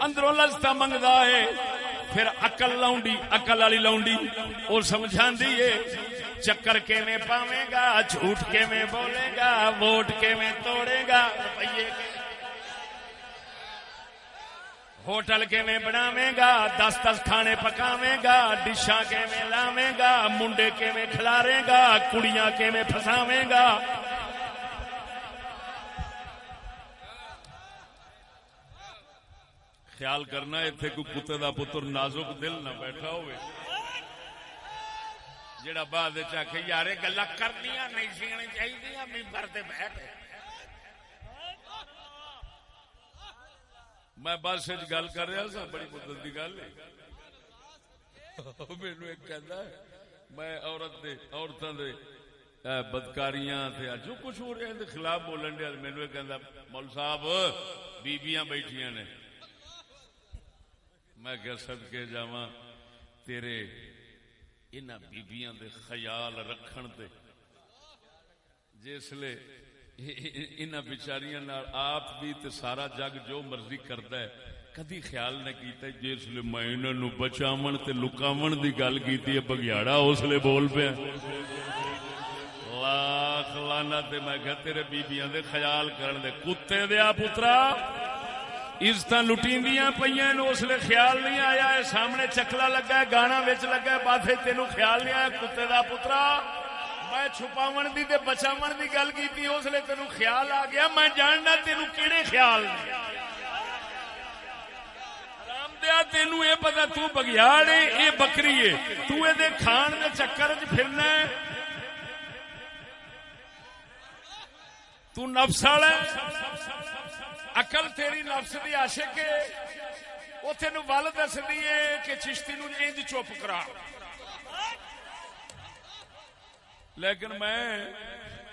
اندروں لذتا منگتا ہے۔ پھر اکل لاؤنڈی اکل والی لاؤنڈی وہ سمجھا ہے۔ چکر کے میں پاوے گا؟ جھوٹ کے میں بولے گا؟ ووٹ کے میں توڑے گا؟ روپیے کے ہوٹل کے میں بناوے گا؟ دس دس کھانے پکاوے گا؟ ڈشاں کے میں لاوے گا؟ منڈے کے میں کھلارے گا؟ کڑیاں کے میں پھساوے گا؟ خیال کرنا اتنے کوئی کتے دا پتر نازک دل نہ بیٹھا ہوئے۔ جڑا بعد چاہے یار گلا کرنیا نہیں سیانی چاہیے ممبر سے بیٹھ میں بس گل کر رہا سا بڑی مدت کی گل مینو ایک کہتا میں عورت دے عورتوں دے بدکاریاں تھے جو کچھ ہو رہا ہے خلاف بولن دیا مینو ایک کہتا مول صاحب بیبیاں بیٹھیاں نے میں کیا سد کے جا تیرے ان بیبیاں دے خیال رکھن دے۔ جسلے ان بچاریاں آپ بھی تے سارا جگ جو مرضی کرتا ہے، کدی خیال نہ کیتا جسل میں انہوں نو بچاون تے لکاون دی گل کیتی ہے، بگیاڑا اس لیے بول پیا۔ لاکھ لانا تے میں کہ تیرے بیبیاں دے خیال کرن دے۔ کتے دیا پترا! عزت لٹیندیاں پہ اس لیے خیال نہیں آیا ہے سامنے چکلا لگا ہے، گانا بچ لگا ہے بات تینوں خیال نہیں آیا، کتے دا پترا، میں چھپاون دی تے بچاون دی گل کی اس لیے تینوں خیال آ گیا، میں جاننا تینوں کیڑے خیال دیا تینوں یہ پتا تو بگیاڑ ہے یہ بکری ہے تو یہ کھان دے چکر چ پھرنا ہے۔ تو نفس والا اقل تیری نفس دی عاشق ہے وہ تین ول دس دیے کہ چشتی نو انج چپ کرا لیکن میں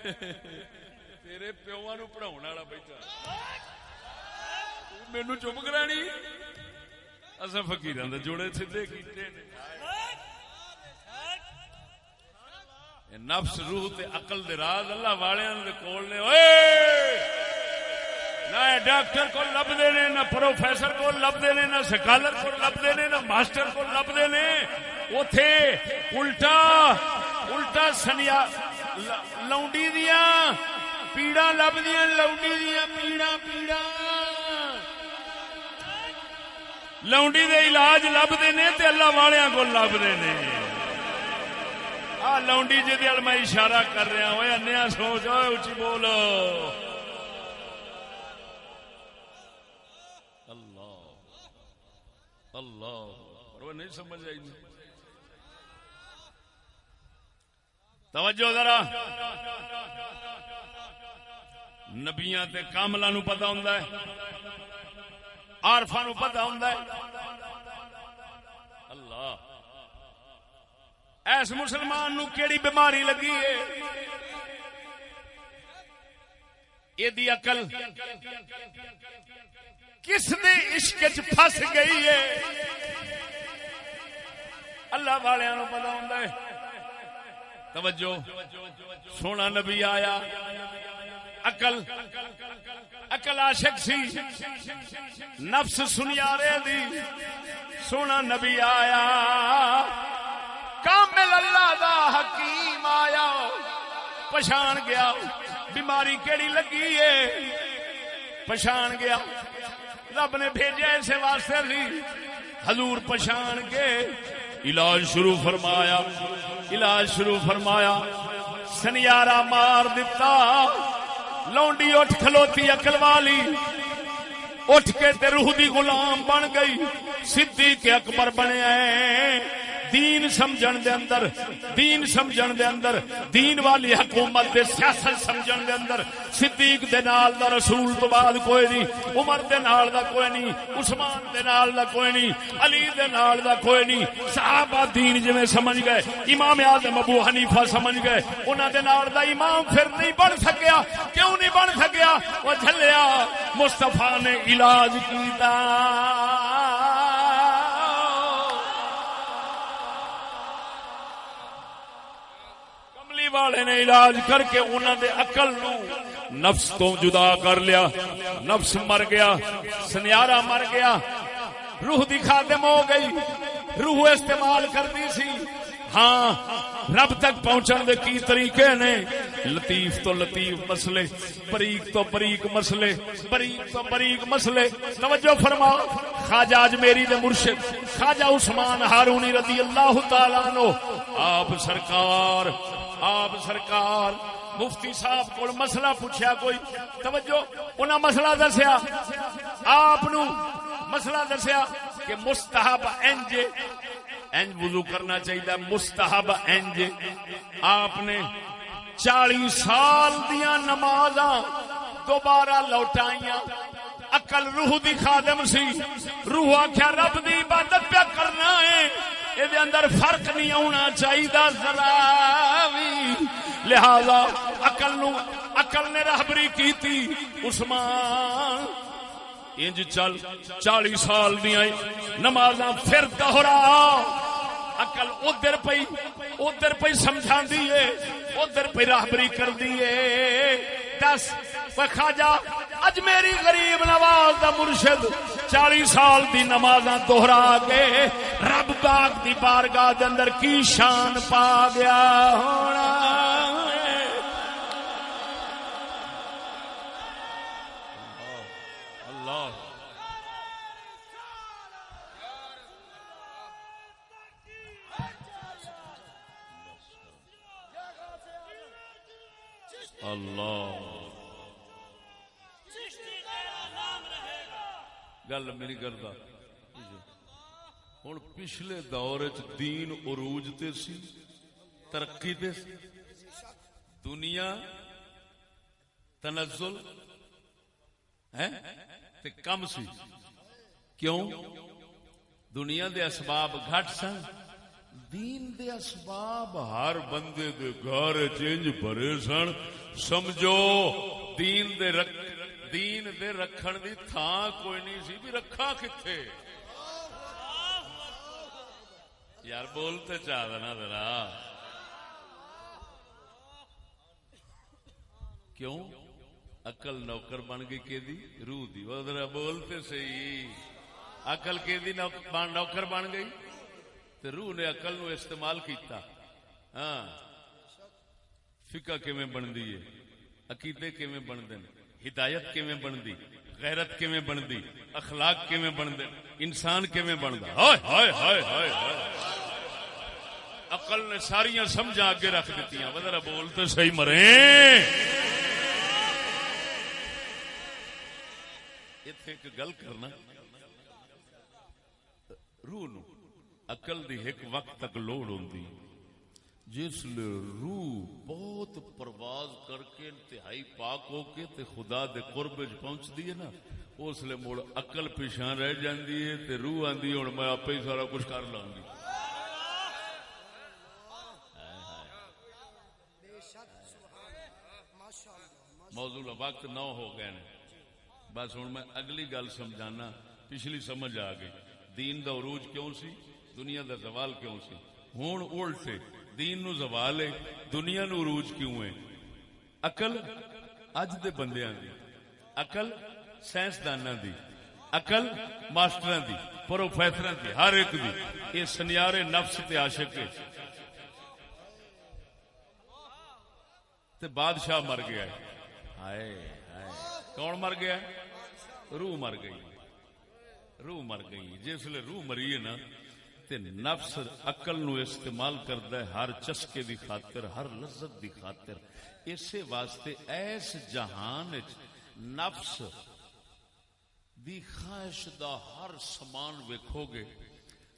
تیرے پیو نو پڑھاؤ والا بیٹھا مینو چپ کرانی اصا فکیر جوڑے سیدے کیتے نفس روح تے عقل دے راز اللہ والوں دے کول نے اوئے نہ ڈاکٹر کو لبتے نے نہ پروفیسر کو لبتے نے نہ سکالر کو لبتے نے نہ ماسٹر کو لبتے نے اتے الٹا الٹا سنیا لونڈی دیا، پیڑا لبدیا لونڈی دیا، پیڑا پیڑا۔ لونڈی دے علاج لبتے نے تے اللہ والوں کو لبتے نے آ، لونڈی جی میں اشارہ کر رہا ہوں انیا سوچ اچھی بولو۔ اللہ وہ نہیں سمجھ آئی۔ نہیں توجہ ذرا۔ نبیاں تے کاملا نو پتا ہوں آرفا نو پتا ہوں اللہ۔ ایس مسلمان نو کیڑی بیماری لگی ہے؟ یہ اقل کس نے عشق پھس گئی ہے؟ اللہ والوں پتا ہوں توجہ، سونا نبی آیا۔ اقل اقل عاشق سی۔ نفس سنیا دی۔ سونا نبی آیا۔ کامل اللہ دا حکیم آیا۔ پچھان گیا۔ بیماری کیڑی لگی ہے؟ پچھان گیا۔ رب نے بھیجا اسے واسطے سی۔ حضور پچھان کے علاج شروع فرمایا۔ علاج شروع فرمایا۔ سنیارا مار دتا لونڈی اٹھ کھلوتی اکل والی۔ اٹھ کے تے روح دی غلام بن گئی۔ صدیق اکبر بنے۔ دین سمجھن دے اندر، دین سمجھن دے اندر، دین والی حکومت دے سیاست سمجھن دے اندر۔ صدیق دے نال دا رسول تو بعد کوئی نہیں، عمر دے نال دا کوئی نہیں، عثمان دے نال دا کوئی نہیں، علی دے نال دا کوئی نہیں۔ صحابہ دین جویں سمجھ گئے، امام اعظم ابو حنیفہ سمجھ گئے، انہاں دے نال دا امام پھر نہیں بن سکیا۔ کیوں نہیں بن سکیا؟ وہ جھلیا، مصطفی نے علاج کیتا۔ والے نے علاج کر کے انہوں دے عقل نو نفس تو جدا کر لیا۔ نفس مر گیا سنیارا مر گیا۔ روح دی خادم ہو گئی، روح استعمال کرتی سی۔ ہاں رب تک پہنچن دے کی طریقے نے؟ لطیف تو لطیف مسئلے، بریک تو بریک مسئلے، بریک تو بریک مسئلے۔ توجہ فرما خواجہ اج میری دے مرشد، خواجہ عثمان ہارونی رضی اللہ تعالیٰ عنہ، آپ سرکار آپ سرکار، مفتی صاحب کو مسئلہ پوچھا کوئی؟ توجہ، انہاں مسئلہ دسیا۔ آپ مسئلہ دسیا کہ مستحب انج انج وضو کرنا چاہیے مستحب انج۔ آپ نے چالی سال دیا نماز دوبارہ لوٹائیاں۔ اکل روح دی خادم سی۔ روح آخیا رب دی عبادت پیا کرنا ہے۔ یہ اندر فرق نہیں آنا چاہیے ذرا بھی۔ لہذا اکل نو اکل نے رہبری کی تھی عثمان، انج چل چالی سال دیا نماز پھر دوہرا اکل ادھر پی ادھر پی سمجھا دیے ادھر پی راہبری کر دیے دس خاجا اج میری غریب نواز دا مرشد چالی سال دی نماز دوہرا کے رب باغ دی بارگاہ دے اندر کی شان پا گیا ہونا؟ اللہ۔ اللہ گل میری کرتا۔ ہوں پچھلے دور دین عروج تے سی، ترقی تے سی۔ دنیا، تنزل ہے تے کم سی۔ کیوں؟ دنیا دے اسباب گھٹ سن۔ دین دے اسباب ہر بندے دے گھر چینج بھرے سن۔ سمجھو، دین دے رکھ دین دے رکھن دی تھان کوئی نہیں سی بھی رکھا کتھے؟ یار بولتے چاہ دینا ذرا۔ کیوں؟ اکل نوکر بن گئی کہ دی روح دی۔ وہ ذرا بولتے صحیح۔ اکل کہ دی نوکر بن گئی؟ تے روح نے اکل نو استعمال کیتا۔ ہاں۔ فقہ کیویں بندی ہے؟ عقیدے کیویں بندے نے ہدایت کیویں بندی غیرت کیویں بندی اخلاق کیویں بندے انسان کیویں بندا؟ ہائے ہائے ہائے ہائے ہائے۔ عقل نے ساریاں سمجھا اگے رکھ دتیاں۔ ذرا بولتے صحیح مرے۔ ایتھے ایک گل کرنا۔ روح نو عقل دی ایک وقت تک لوڑ ہوندی۔ جس لے روح بہت پرواز کر کے انتہائی پاک ہو کے تے خدا دے قرب وچ پہنچ دی ہے نا، اس لے مڑ عقل پیشاں رہ جاندی ہے تے روح آندی ہن میں آپے ہی سارا کچھ کر لاں گی۔ موضوع وقت نہ ہو گئے بس ہوں میں اگلی گل سمجھانا، پچھلی سمجھ آ گئی۔ دین دا عروج کیوں سی؟ دنیا دا زوال کیوں سی؟ ہوں الٹے۔ دین نو زوال ہے، دنیا نو عروج کیوں ہے؟ اقل اج دے بندیاں دی اقل سائنسداناں دی اقل ماسٹراں دی، پروفیسراں دی، ہر ایک دی، یہ سنیارے نفس تے عاشق ہے۔ تے بادشاہ مر گیا ہے۔ ہائے ہائے۔ کون مر گیا روح مر گئی۔ روح مر گئی۔ جس لیے روح مری ہے نا تے نفس عقل نو استعمال کردا ہے، ہر چسکے دی خاطر، ہر لذت دی خاطر۔ اسی واسطے ایس جہان وچ نفس دی خواہش دا ہر سامان ویکھو گے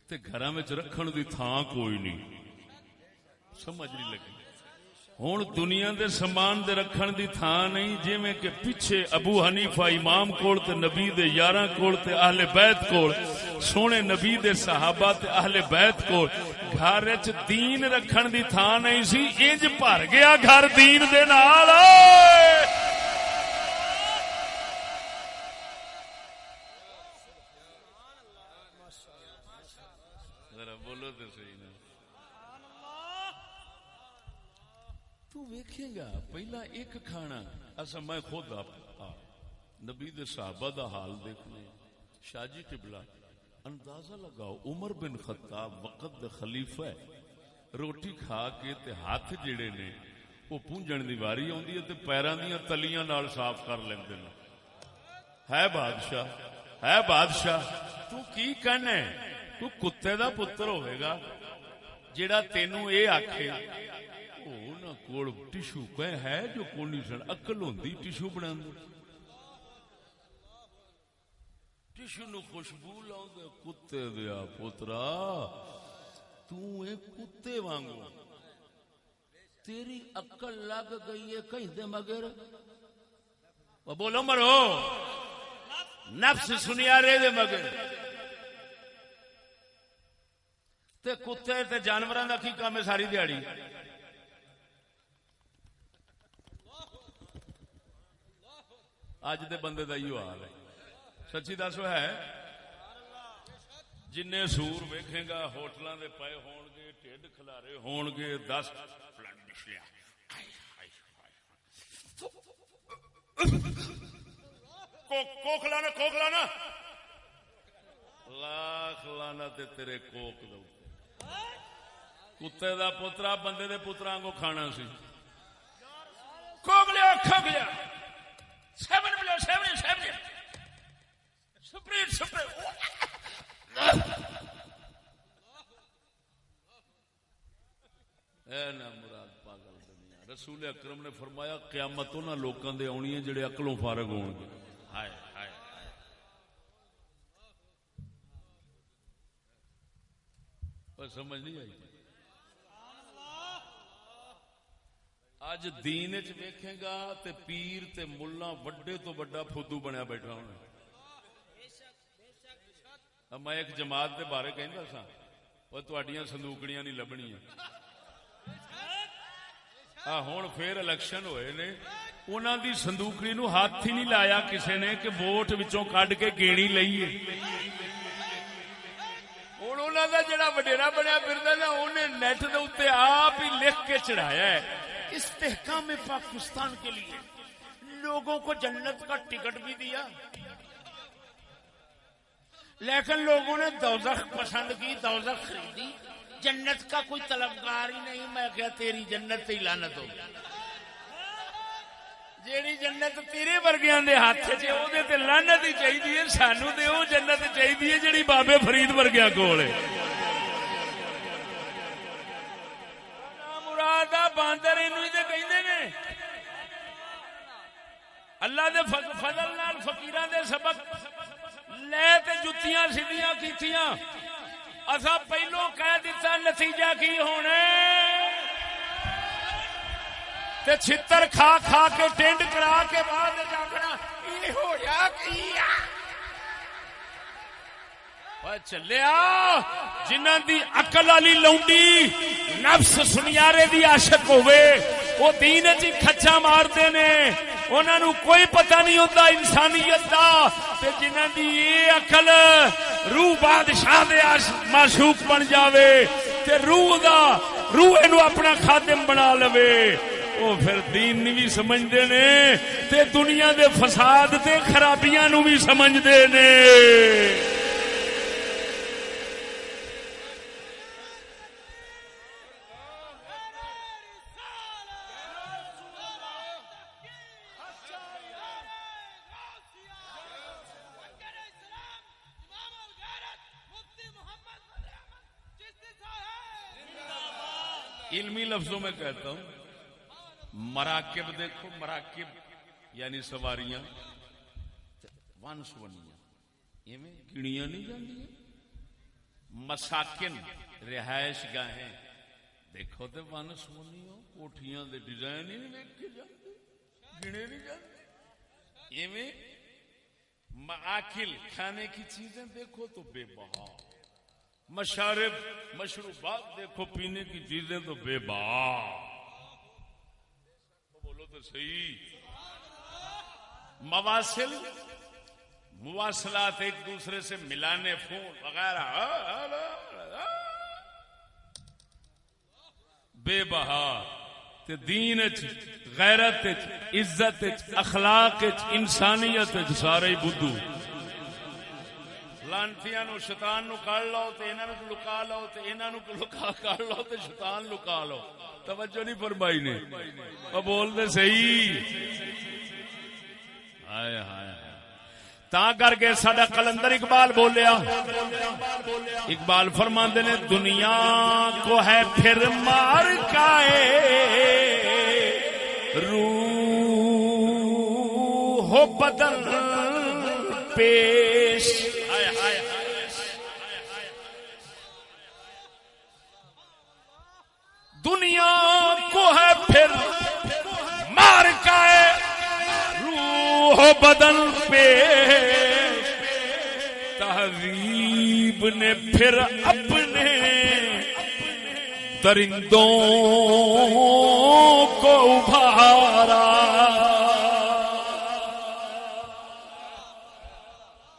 تے گھراں وچ رکھن دی تھاں کوئی نہیں۔ سمجھ نہیں لگی۔ ہوں دنیا دے سامان دے رکھن دی تھان نہیں جی میں کہ پیچھے ابو حنیفہ امام کول تے نبی دے یاراں کول تے اہل بیت کول، سونے نبی دے صحابہ تے اہل بیت کول، گھر وچ دین رکھن دی تھان نہیں سی، انج بھر گیا گھر دین دے نال ذرا بولو تے صحیح نا تو گا، پہلا ایک کھانا، اصا میں خود آپ نبی دے صحابہ دا حال دیکھنے شاہ جی ٹبلا اندازہ لگاؤ، عمر بن خطاب وقت دا خلیفہ ہے۔ روٹی کھا کے تے ہاتھ جڑے نے، وہ پونجن دی واری آندی ہے تے پیراں دیاں تلیاں نال صاف کر لیندے نے۔ ہے بادشاہ ہے بادشاہ، تو کی کہنا ہے؟ تو کتے دا پتر ہوئے گا، جیڑا تینوں اے آکھے۔ نہ کوڑ ٹشو کہ ہے جو کونی سن اکل ہوندی ٹشو بنا ٹشو نو خوشبو لاؤ کتے دیا پوترا اے کتے وانگو۔ تیری اکل لگ گئی ہے کہیں دے مگر۔ بولو مرو۔ نفس سنیا رے دے مگر۔ تے کتے تے جانوراں دا کی کام ہے ساری دیہڑی اج دے بندے دا ایو حال ہے۔ سچی دسو ہے جن سور ویکھے گا، ہوٹلاں دے پے ہون گے، ٹھڈ کھلارے ہون گے، دس بلڈ نکلیا۔ کوک لانا کوک لانا۔ لاکھ لانا تے تیرے کوک دو کتے دا پترا بندے دے پترا کو کھانا سی۔ کوک لیا کھگ لیا۔ Seven seven seven. Sprite Sprite اے نا مراد پاگل دنیا۔ رسول اکرم نے فرمایا قیامت انہاں لوکاں دے آنی ہے جڑے عقلوں فارغ ہون گے۔ ہائے ہائے ہائے۔ پر سمجھ نہیں آئی اج دین چ ویکھے گا تے پیر تے ملا وڈے تو وڈا فدو بنیا بیٹھا ہونا۔ میں ایک جماعت دے بارے کہندا سا، وہ تواڈیاں صندوقڑیاں نہیں لبنیاں۔ آ ہن پھر الیکشن ہوئے نے، انہاں دی صندوقڑی نو ہاتھ ہی نہیں لایا کسے نے کہ ووٹ وچوں کڈ کے گیڑی لئیے۔ ہن انہاں دا جڑا وڈیرا بنیا پھردا نا اونے نیٹ دے اوتے آپ ہی لکھ کے چڑھایا ہے۔ استحکام پاکستان کے لیے لوگوں کو جنت کا ٹکٹ بھی دیا۔ لیکن لوگوں نے دوزخ پسند کی، دوزخ خریدی۔ جنت کا کوئی طلبگار ہی نہیں، میں کیا تیری جنت سے لانت ہو جیڑی جنت تیرے ورگیاں دے ہاتھ چ او دے تے لعنت ہی چاہیے سانو تے او جنت چاہیے جیڑی بابے فرید ورگیاں کول ہے۔ مراد باندر نے۔ اللہ دے فضل نال فقیراں دے سبق۔ لے تے جتیاں سیدیاں کیتیاں۔ اسا پہلو کہہ دیتا نتیجہ کی ہونے تے چھتر کھا کھا کے ٹینڈ کرا کے بعد جاگنا۔ یہ ہو یا کیا؟ چلیا جنہ دی اقل والی لونڈی نفس سنیارے دی عاشق ہوئے وہ دین چی کھچا مارتے نے انہوں نے کوئی پتہ نہیں ہوتا انسانیت دا تے جنہ دی یہ اقل روح بادشاہ دے معشوق بن جاوے تے روح دا روح اینو اپنا خادم بنا لوے وہ پھر دین نہیں بھی سمجھتے نے تے دنیا دے فساد تے خرابیاں نو بھی سمجھتے نے علمی لفظوں میں کہتا ہوں، مراکب دیکھو، مراکب یعنی سواریاں ون سونیاں ایویں گنیاں نہیں جاندیاں؟ مساکن، رہائش گاہیں، دیکھو تے ون سونیاں کوٹھیاں دے ڈیزائن ہی نہیں ویکھے جاندے، گنے نہیں جاندے۔ ایویں معاکل کھانے کی چیزیں دیکھو تو بے بہا۔ مشارب، مشروبات دیکھو، پینے کی چیزیں تو بے بہا بولو تو صحیح۔ مواصل، مواصلات ایک دوسرے سے ملانے، فون وغیرہ۔ بے بہا۔ تے دین اچ، غیرت اچ، عزت اچ، اخلاق اچ، انسانیت اچ، سارے بدھو۔ لانتیاں نو شیطان نو کڑ لو تے انہاں نو لکا لو تے انہاں نو لکا کڑ لو تے شیطان لکا لو۔ توجہ نہیں فرمائی نے۔ او بول دے صحیح۔ ہائے ہائے تا کر کے سڈا کلندر اقبال بولیا۔ اقبال فرماندے نے، دنیا کو ہے پھر مار کائے روح ہو بدل پیش۔ دنیا کو ہے پھر مار کائے روح بدن پہ۔ تہذیب نے پھر اپنے درندوں کو ابھارا۔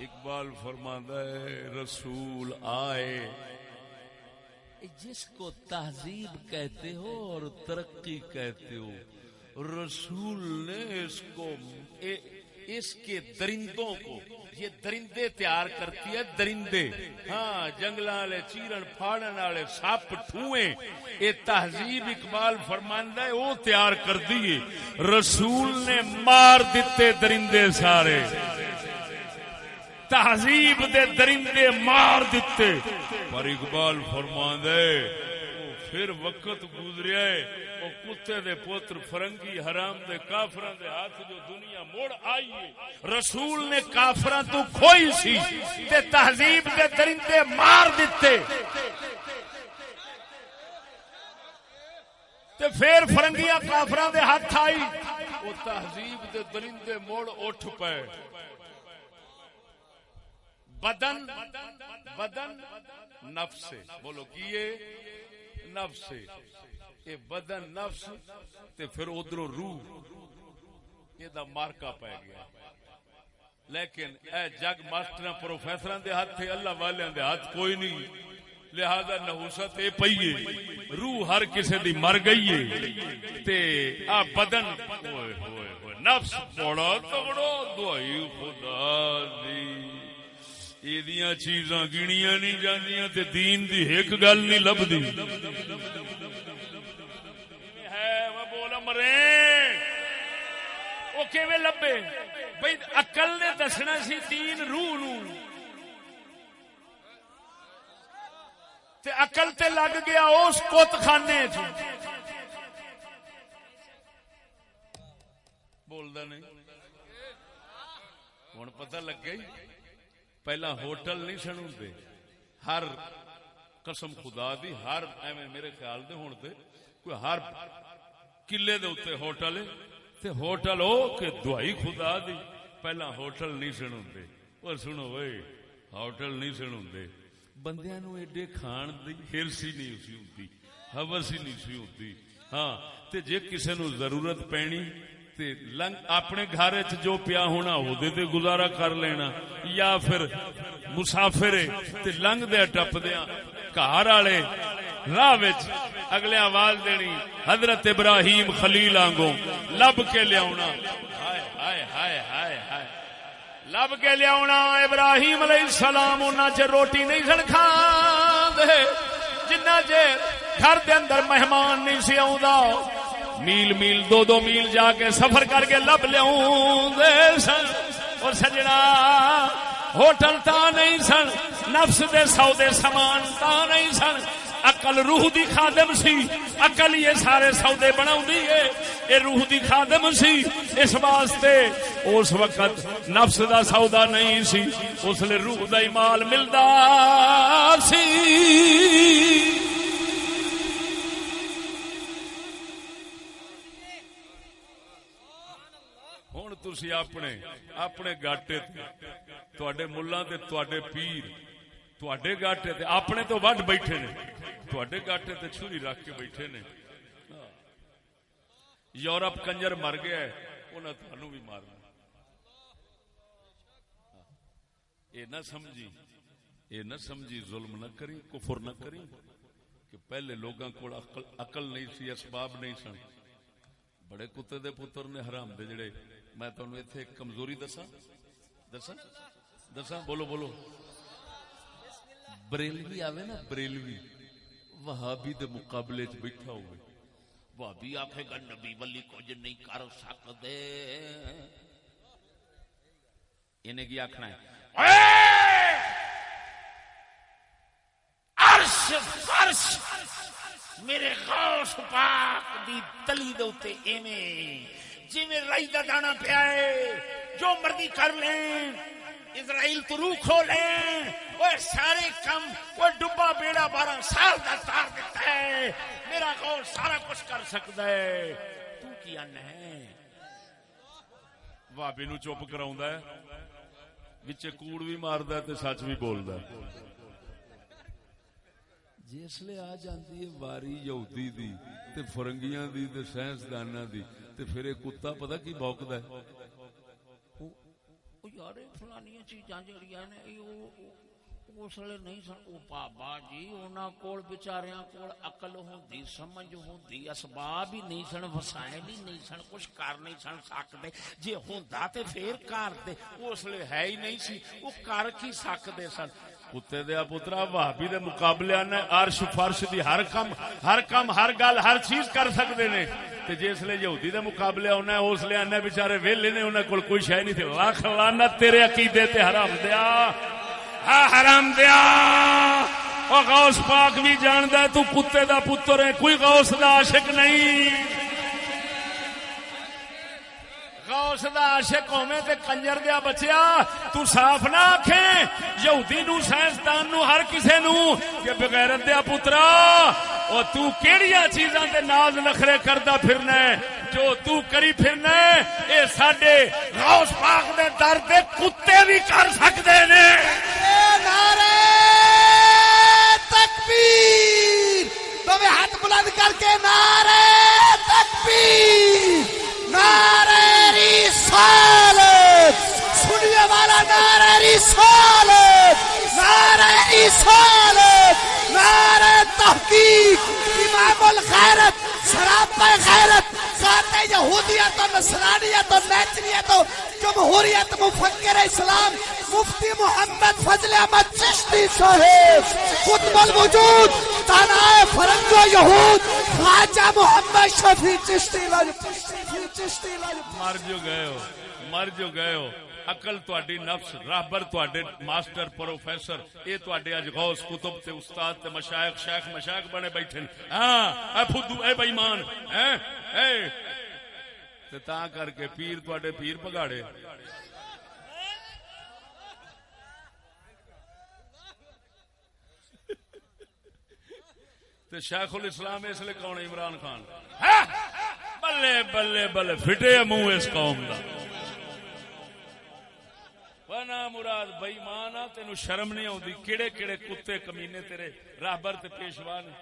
اقبال فرماندہ ہے، رسول آئے۔ جس کو تہذیب کہتے ہو اور ترقی کہتے ہو، رسول نے اس کو اس کے درندوں کو، یہ درندے تیار کرتی ہے، درندے۔ ہاں جنگل والے، چیرن، پھاڑن والے، سپ ٹھوئے یہ تہذیب اقبال فرماندہ ہے، وہ تیار کر دیے رسول نے مار دیتے درندے سارے۔ تہذیب دے درندے مار دیتے۔ پر اقبال فرماندے پھر وقت گزریا ہے وہ کتے دے پوتر فرنگی حرام دے کافران دے ہاتھ جو دنیا موڑ آئی ہے۔ رسول نے کافران تو کھوئی سی تے تہذیب دے درندے مار دیتے۔ تے پھر فرنگیاں کافران دے ہاتھ آئی۔ وہ تہذیب دے درندے موڑ اٹھ پائے بدن بدن نفس بولو کیے نفس سے یہ بدن نفس، تے پھر ادھر روح۔ یہ دا مارکا پی گیا۔ لیکن اے جگ ماسٹر پروفیسر دے ہاتھ تھے اللہ والے دے ہاتھ کوئی نہیں۔ لہذا نحوست اے پئیے روح ہر کسے دی مر گئی ہے۔ تے آ بدن ہوئے ہوئے ہوئے۔ نفس بڑا تگڑا دعائی خدا دی۔ یہ چیزاں گنیاں نہیں جاندیاں تے دین دی ایک گل نہیں لبدی ہے وہ بول مرے وہ کیویں لبے بھئی عقل نے دسنا سی دین روح نو تے عقل تے لگ گیا اس کت خانے چ بولدا نہیں ہن پتہ لگ گئی پہلا ہوٹل نہیں سن ہوں ہر قسم خدا دی، ہر ایویں میرے خیال دے ہون تے کوئی ہر قلعے دے اوتے ہوٹل ہے۔ تے ہوٹل ہو کہ دعائی خدا دی۔ پہلا ہوٹل نہیں سن ہوں اور سنو وے ہوٹل نہیں سن ہوں بندیاں نو ایڈے کھان دی، ہرس ہی نہیں سی ہوندی۔ حوث ہی نہیں سی ہوندی۔ ہاں تے جے کسے نو ضرورت پینی اپنے گھر چ جو پیا ہونا وہ تے گزارا کر لینا، یا پھر مسافر لنگ دیا ٹپ دیا، گھر والے راہ اگلے آواز دینی، حضرت ابراہیم خلیل آنگو لب کے لیا لب کے لیا ابراہیم علیہ السلام انہاں چ روٹی نہیں سن کھان جنہ چر گھر دے اندر مہمان نہیں سی آ میل میل دو دو میل جا کے سفر کر کے لب لیا سن۔ اور سجنا، ہوٹل تا نہیں سن۔ نفس دے سودے سامان تا نہیں سن۔ اقل روح دی خادم سی۔ اقل یہ سارے سودے بنا یہ روح دی خادم سی۔ اس واسطے اس وقت نفس دا سودا نہیں سی۔ اس لیے روح دا مال ملدا سی۔ تھی اپنے اپنے گاٹے تے ملا پیر تے گاٹے اپنے تو وڈ بیٹھے نے تے گاٹے چھری رکھ کے بیٹھے نے یورپ کنجر مر گیا انہیں بھی مارنا یہ نہ سمجھی یہ نہ سمجھی ظلم نہ کری کفر نہ کری کہ پہلے لوگوں کو اقل نہیں سی اسباب نہیں سن بڑے کتے دے پتر نے حرام دے جڑے میں تمہیں اتنے کمزوری دسا دسا دسا بولو بولو۔ بریلوی آوے نا، بریلوی۔ وہابی دے مقابلے چ بیٹھا ہوئے۔ وہابی آخے گا، نبی ولی کچھ نہیں کر سکتے انہیں کی آخنا ہے؟ عرش فرش میرے غوث پاک دی تلی دے اوتے ایویں جی میں رائی دا دانا پیا ہے، جو مرضی کر لیں، اسرائیل تو روح کھو لیں۔ وہ سارے کم وہ ڈبا بیڑا بارہ سال دا تار دیتا ہے۔ میرا غور سارا کچھ کر سکتا ہے۔ تو کیا ہے بابی نو چپ کراؤں ہے۔ بچے کوڑ بھی مارد ہے تے سچ بھی بولد ہے۔ جسلے آ جاندی ہے واری یہودی دی، تے فرنگیاں دی، تے سائنسداناں دی۔ تے پھر ایک کتا پتا کی بوکد ہے؟ یار فلانی چیزاں جڑیاں نے اس لیے نہیں سن۔ بابا جی انہوں کو بچاریاں کو اقل ہوندی، سمجھ ہوندی، اسباب ہی نہیں سن، وسائل ہی نہیں سن، کچھ کر نہیں سن سکتے جی ہوندا تے پھر کر دے، اس لیے ہے ہی نہیں سی۔ وہ کر کی سکتے سن؟ کتے دیا پترا بھابی دے مقابلے نے عرش فرش دی ہر کم ہر کم، ہر گل، ہر چیز کر سکتے نے۔ تے جس لے یہودی دے مقابلے ہونا ہے اس لے آنے بیچارے ویلے نے انہیں کول کوئی شے نہیں تھی۔ لاکھ لعنت تیرے عقیدے تے حرام دیا۔ ہاں حرام دیا۔ او غوث پاک بھی جاندا ہے، تو کتے دا پتر ہے، کوئی غوث دا عاشق نہیں۔ غوث دا عاشق ہوویں تے کنجر دیا بچیا تو صاف نہ آکھیں یہودی نو سائنسدان نو ہر کسے نو کہ بغیرت دیا پترا او تو کیڑیاں چیزاں تے ناز نخرے کردا پھرنا ہے جو تو کری پھرنا ہے اے ساڈے غوث پاک دے در دے کتے بھی کر سکدے نے نعرہ تکبیر تو ہاتھ بلند کر کے نعرہ تکبیر نعرہ رسالت سنیے والا نعرہ رسالت نعرہ رسالت نعرہ تحقیق، امام الخیرت شراب پر خیرت ذات یہودیت و نصرانیت و نیچریت و جمہوریت، مفکر اسلام، مفتی محمد فضل احمد چشتی صاحب خطب الوجود تانائے فرنگ و یہود، خواجہ محمد شفی چشتی چشتی مر جو گئے ہو، مر جو گئے ہو۔ اقل تواڈی نفس، رہبر تواڈے ماسٹر، پروفیسر، اے تواڈے اج غوث کتب تے استاد تے مشائخ شیخ مشائخ بنے بیٹھے ہاں اے پھدو اے بے ایمان ہیں اے۔ تے تا کر کے پیر تواڈے پیر پگاڑے۔ تے شیخ الاسلام اس لیے کون عمران خان۔ ہاں، بلے بلے بلے، فٹے منہ اس قوم دا۔ بنا مراد بئی مانا تین شرم نہیں آتی کہڑے کہڑے کتے کمینے تیرے راہبر تے پیشوا نے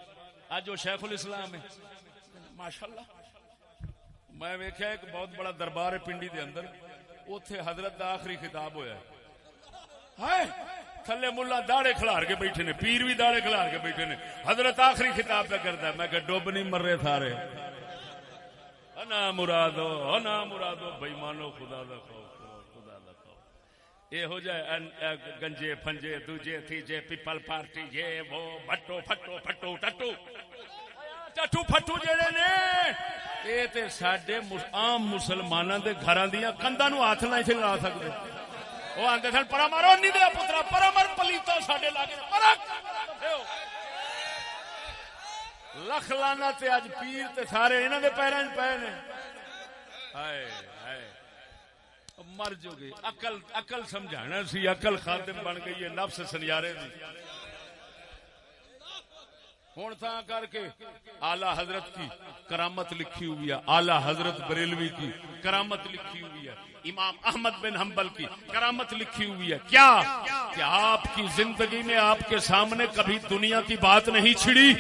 اج وہ شیخ الاسلام ہے ماشاء اللہ میں ویکیا ایک بہت بڑا دربار ہے پنڈی دے اندر اتے حضرت دا آخری خطاب ہویا ہے۔ تھلے ملا داڑے کھلار کے بیٹھے نے، پیر بھی داڑے کھلار کے بیٹھے نے۔ حضرت آخری خطاب پہ کرتا ہے۔ میں کہ ڈوب نہیں مر رہے تھارے نا مرادو نا مرادو بے مانو خدا دا خوف۔ خوف یہ ہو جائے گنجے پھنجے دوجے تیجے پیپل پارٹی یہ وہ بٹو پھٹو پھٹو ٹٹو ٹٹو پھٹو جڑے نے یہ تے ساڈے عام مسلماناں دے گھراں دیاں کنداں نو ہاتھ نہیں تھے لا سکدے وہ آندے سن پرا مارو نہیں دے پترا پرا مر پلیتا ساڈے لاگے پرا لکھ لانا تے اج پیر تے سارے انہاں دے پیراں 'چ پے نے ہائے ہائے مر جو گے عقل عقل سمجھانا سی، عقل خادم بن گئی ہے، نفس سنیارے دی۔ ہوں تا کر کے آلہ حضرت کی کرامت لکھی ہوئی ہے، آلہ حضرت بریلوی کی کرامت لکھی ہوئی ہے، امام احمد بن حنبل کی کرامت لکھی ہوئی ہے۔ کیا؟ کہ آپ کی زندگی میں آپ کے سامنے کبھی دنیا کی بات نہیں چھڑی؟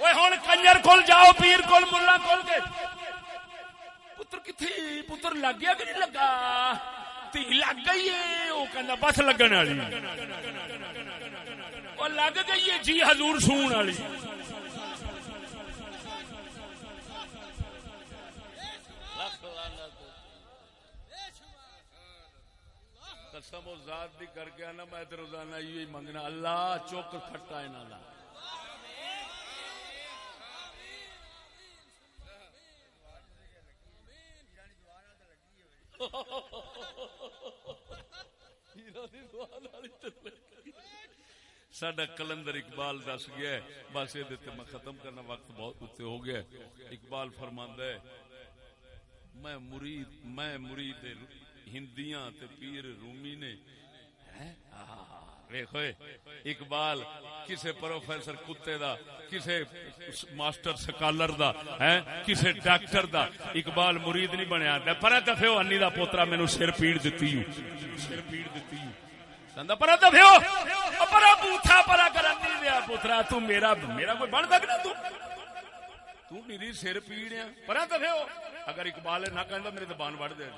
ہوں کنجر کول جاؤ، پیر کول، ملا کول کے۔ پتر کتھی پتر لگ گیا کہ نہیں لگا؟ تھی لگ گئی ہے وہ کہنا بس لگن والی۔ وہ لگ گئی ہے جی حضور سون والی۔ قسم و ذات دی کر کے آنا، میں روزانہ یہ منگنا۔ اللہ چوک کھٹا ہے نالا سڈا کلندر اقبال دس گیا ہے۔ بس یہ میں ختم کرنا، وقت بہت اتنے ہو گیا۔ ہے اقبال فرماندہ ہے، میں مرید میں مرید ہندیاں تے پیر رومی نے آہ، اقبال کسے پروفیسر کتے دا کسے ماسٹر سکالر دا ہیں کسے ڈاکٹر دا۔ اقبال مرید نہیں بنیا تے پر دفے انی دا پوترا مینوں سر پیڑ دتی ہوں سر پیڑ دتی ہوں کہندا پر دفے پر بوتھا پرا کرن نہیں دیا پوترا تو میرا میرا کوئی بن سکدا تو۔ تو میری سر پیڑ ہے۔ پر دفے اگر اقبال نہ کہندا میرے زبان وڑ دے۔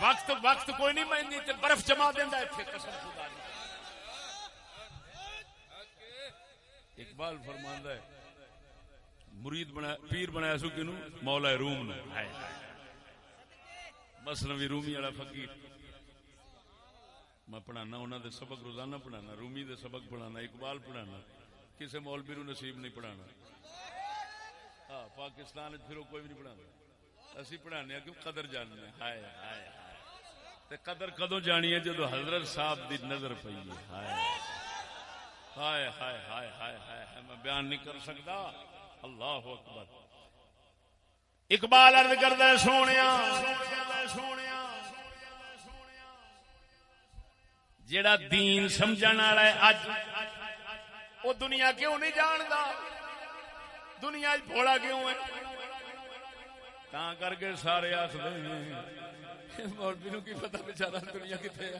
وقت وقت کوئی نہیں میں برف جما دیندا ایتھے قسم خدا دی۔ اقبال فرماندا ہے، مرید بنا، پیر بنایا سو کنو، مولا روم نو ہائے ہائے۔ مثنوی رومی والا فقیر۔ میں پڑھانا انہوں دے سبق روزانہ پڑھانا، رومی دے سبق پڑھانا، اقبال پڑھانا۔ کسے مولوی نو نصیب نہیں پڑھانا۔ ہاں پاکستان پھر وہ کوئی بھی نہیں پڑھانا۔ اسی پڑھانے کیوں قدر جاننے ہائے ہائے ہائے۔ تے قدر کدو جانی ہے؟ جدو حضرت صاحب دی نظر پئی ہے۔ ہائے۔ ہائے ہائے ہائے ہائے ہائے ہائے، میں بیان نہیں کر سکتا۔ اللہ اکبر۔ اقبال عرض کردا ہے، سونیا۔ جیڑا دین سمجھن والا ہے اج وہ دنیا کیوں نہیں جاندا؟ دنیا بھولا کیوں ہے؟ تا کر کے سارے آخر مولوی نو کی پتا بچارا دنیا کتنے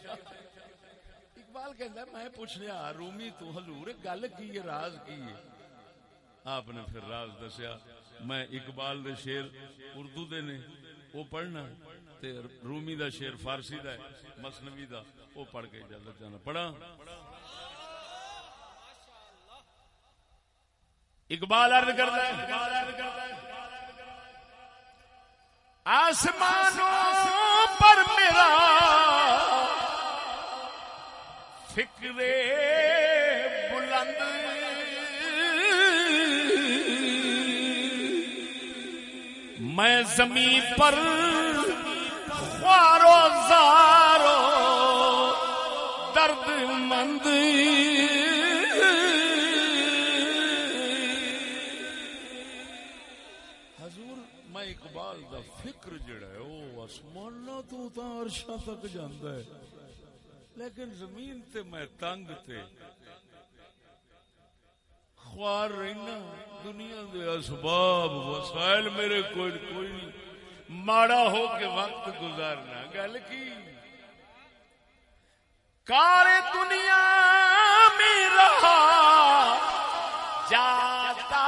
اقبال کہندا ہے، میں پوچھ لیا رومی تو حضور گل کی ہے راز کی ہے؟ آپ نے پھر راز دسیا میں اقبال دے شیر اردو دے نے وہ پڑھنا تے رومی دا شیر فارسی دا ہے مثنوی دا وہ پڑھ کے اجازت جانا پڑھا؟ اقبال عرض کرتا ہے آسمانوں پر میرا فکر بلند۔ میں زمین پر خوارو زارو درد مند حضور، میں اقبال دا فکر جڑا ہے، او آسماناں تو تا عرشاں تک جاندا ہے۔ لیکن زمین تے میں تنگ تے خوار رہنا، دنیا دے اسباب، وسائل میرے کوئی کوئی نہیں ماڑا ہو کے وقت گزارنا۔ گل کی؟ کار دنیا میں رہا، جاتا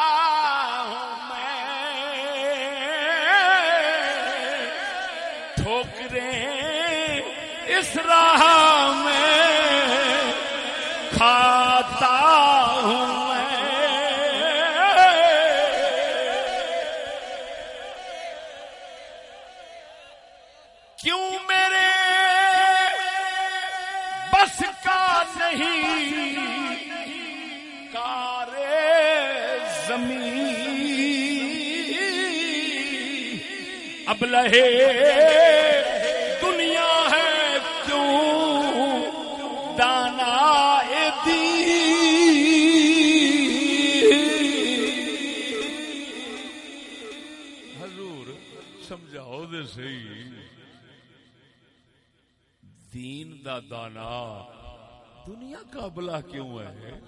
ہوں میں۔ ٹھوکریں اس راہ ابلہ دنیا ہے کیوں؟ دانا حضور سمجھاؤ دے صحیح۔ دین دا دانا دنیا کا بلا کیوں ہے؟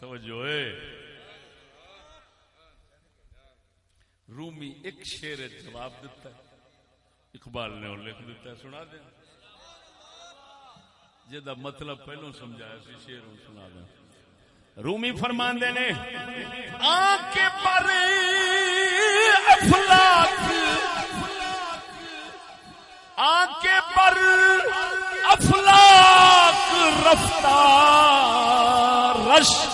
توجہ رومی ایک شیر جواب دیتا ہے۔ اقبال نے اور لکھ دیتا ہے، سنا دیں۔ جدا مطلب پہلو سمجھایا سی شیر ہوں سنا دیں۔ رومی فرمان دینے آنکھ پر افلاک۔ آنکھ پر افلاک، رفتار، رش۔